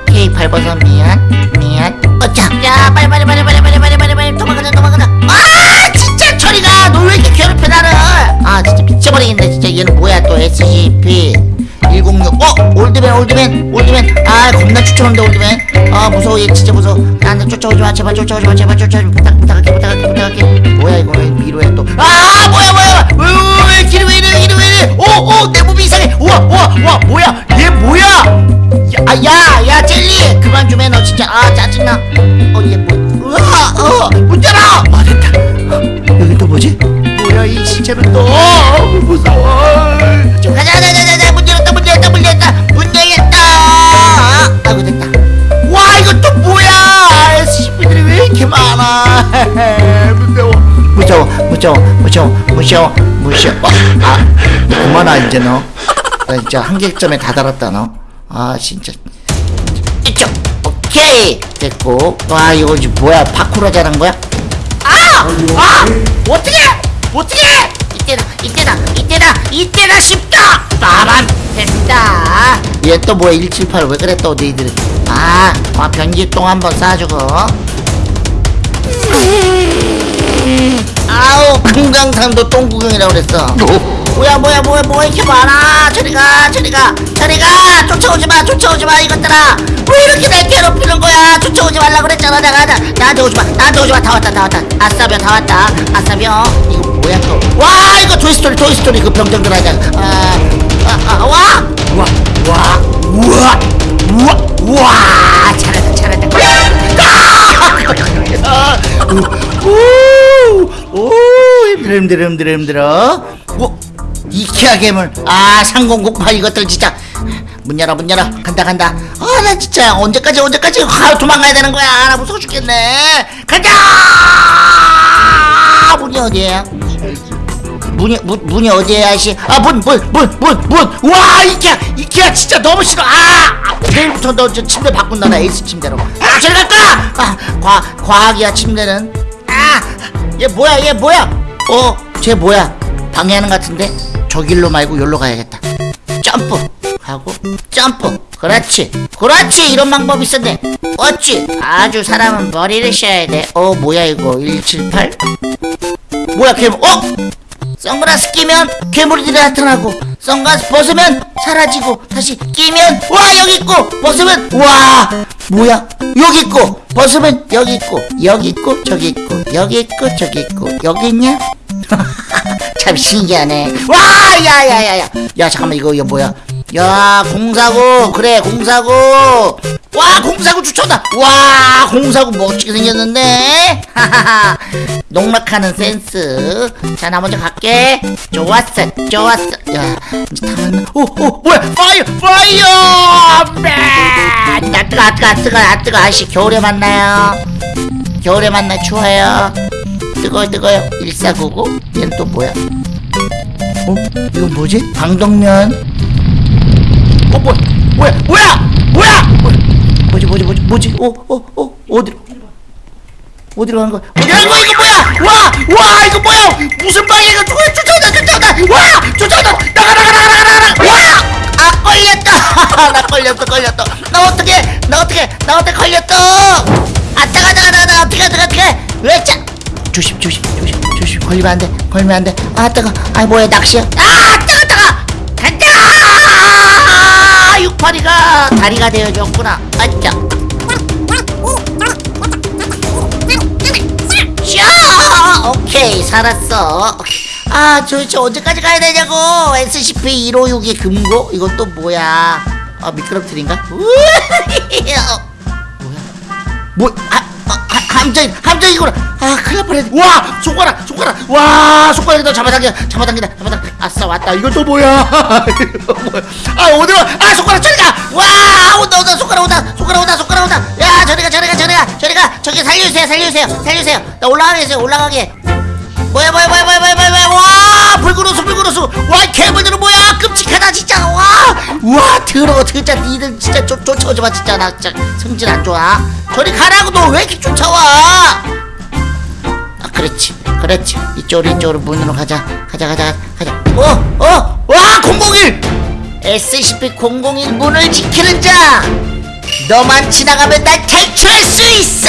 K 8번선 미안 미안 어짜 야 빨리 빨리 빨리 빨리 빨리 빨리 빨리 빨리 도망가자 도망가자 아 진짜 저리가 너 왜 이렇게 괴롭혀 나를 아 진짜 미쳐버리겠네 진짜 얘는 뭐야 또 SCP 106 어? 올드맨 올드맨 올드맨 아 겁나 추천한다 올드맨 아 무서워 얘 진짜 무서워 나한테 쫓아오지 마 제발 쫓아오지 마 제발 쫓아오지 마 부탁 부탁할게 부탁할게 부탁할게 뭐야 이거 왜 미로야 또아 뭐야 뭐야 왜, 왜, 왜 길이 왜 이래 길이 왜 이래 우 와 뭐야? 얘 뭐야? 야 야 야 젤리! 그만 좀 해 너 진짜. 아 짜증나. 어얘 뭐 우와 어문 열어! 아 됐다. 여기 또 뭐지? 뭐야 이 시체는 또? 어, 무서워. 좀 가자 가자 가자 가자. 문 열었다 문 열었다 문 열었다. 문 열렸다. 아이고 됐다. 와 이거 또 뭐야? SCP들이 왜 이렇게 많아? 무서워. 무서워 무서워 무서워 무서워 무서워. 어, 아 그만아 이제 너 나 진짜 한계점에 다다랐다 너 아 진짜 이쪽 오케이 됐고 와 이거 지금 뭐야 파쿠르 잘한 거야? 아! 아! 어떻게! 어떻게! 이때다 이때다 이때다 이때다 쉽다! 빠밤 됐다 얘 또 뭐야 178 왜 그래 또 너희들 아, 아 변기똥 한번 싸주고 아우 금강산도 똥구경이라고 그랬어 뭐야 뭐야 뭐야 뭐야 이렇게 많아 저리가 저리가 저리가 쫓아오지마 쫓아오지마 이것들아 왜 이렇게 날 괴롭히는 거야 쫓아오지 말라 그랬잖아 내가 나, 나한테 오지마 나한테 오지마 다 왔다 다 왔다 아싸병 다 왔다 아싸병 이거 뭐야 또와 이거 토이스토리 토이스토리 그 병정들 하자 아아와 우와 우와 우와 우와 우와 잘한다 잘한다 아, 오, 오, 힘들어 힘들어 힘들어 힘들어 오, 이케아 괴물 아 상공곡파 이것들 진짜. 문 열어 문 열어. 간다 간다. 아 나 진짜 언제까지 언제까지? 아, 도망가야 되는 거야. 나 무서워 죽겠네. 간다! 문이 어디에요? 문이 문, 문이 어디에요 아저씨? 아문 문 문 문문와 이케아 이케아 진짜 너무 싫어. 아 내일부터 너 저 침대 바꾼다 나 에이스 침대로. 아 저리 갈까 아과 과학이야 침대는. 아얘 뭐야 얘 뭐야? 어쟤 뭐야? 방해하는 것 같은데 저 길로 말고 여기로 가야겠다. 점프! 하고 점프! 그렇지! 그렇지! 이런 방법이 있었네. 어찌? 아주 사람은 머리를 써야 돼어 뭐야 이거? 178 뭐야 괴물? 어? 선글라스 끼면 괴물들이 나타나고 선글라스 벗으면 사라지고 다시 끼면 와 여기 있고! 벗으면 와! 뭐야? 여기 있고! 벗으면 여기 있고! 여기 있고! 저기 있고! 여기 있고! 저기 있고! 여기 있냐 참 신기하네. 와 야야야야. 야 잠깐만 이거 이거 뭐야? 야 공사구 그래 공사구 와 공사구 추천다. 와 공사구 멋지게 생겼는데? 하하하 농락하는 센스. 자 나 먼저 갈게. 좋았어 좋았어. 야 이제 다 왔나? 오오 뭐야? fire fire! man! 나 뜨거 아 뜨거 아 뜨거 아 뜨거. 아씨 겨울에 만나요. 겨울에 만나 추워요 뜨거워 뜨거워요. 1499 얘는 또 뭐야? 어? 이건 뭐지? 방독면? 어 뭐야 뭐야? 뭐야? 뭐야? 뭐지 뭐지 뭐지 뭐지? 어 어어 어디로? 어디로 가는 거야? 어디 가는 거야? 이거 뭐야? 와 와 이거 뭐야? 무슨 방이야? 이거 누가 쫓아온다 쫓아온다! 와! 쫓아온다! 나가 나가 나가 나가 나가 와 아 걸렸다! 나 걸렸어 걸렸어. 나 어떻게 나 어떻게 나 어떻게 걸렸어! 아 따가 따가 따가 어떻게 어떻게 어떻게 왜자 조심 조심 조심 조심. 걸리면 안돼 걸리면 안돼. 아 따가 아 뭐야 낚시야? 아 따가 따가 간다! 육파리가 다리가 되어줬구나. 아짜 샤 오케이 살았어. 아 도대체 언제까지 가야 되냐고. SCP-156의 금고? 이건 또 뭐야? 아 미끄럼틀인가? 어, 뭐야? 뭐 아, 아, 아, 함정 함정이구나 아 큰일 날 뻔했네. 와 손가락 손가락. 와 손가락에다 잡아당겨 잡아당긴다 잡아당겨 아싸 왔다. 이건 또 뭐야? 아 어디로 아 손가락 저리가. 와 온다 온다. 손가락 온다. 손가락 온다 손가락 온다. 야 저리가 저리가 저리가 저리가. 저기 살려주세요 살려주세요. 살려주세요. 나 올라가게 해주세요 올라가게 뭐야 뭐야 뭐야 뭐야 뭐야 뭐야 와 불구로수 불구로수. 와 괴물들은 뭐야? 끔찍하다 진짜. 와와 더러워 진짜 니들 진짜 쫓, 쫓아오지 마 진짜. 나 진짜 성질 안 좋아. 저리 가라고 너 왜 이렇게 쫓아와? 아 그렇지 그렇지. 이쪽으로 이쪽으로 문으로 가자. 가자 가자 가자. 어어와 001 SCP-001 문을 지키는 자! 너만 지나가면 날 탈출할 수 있어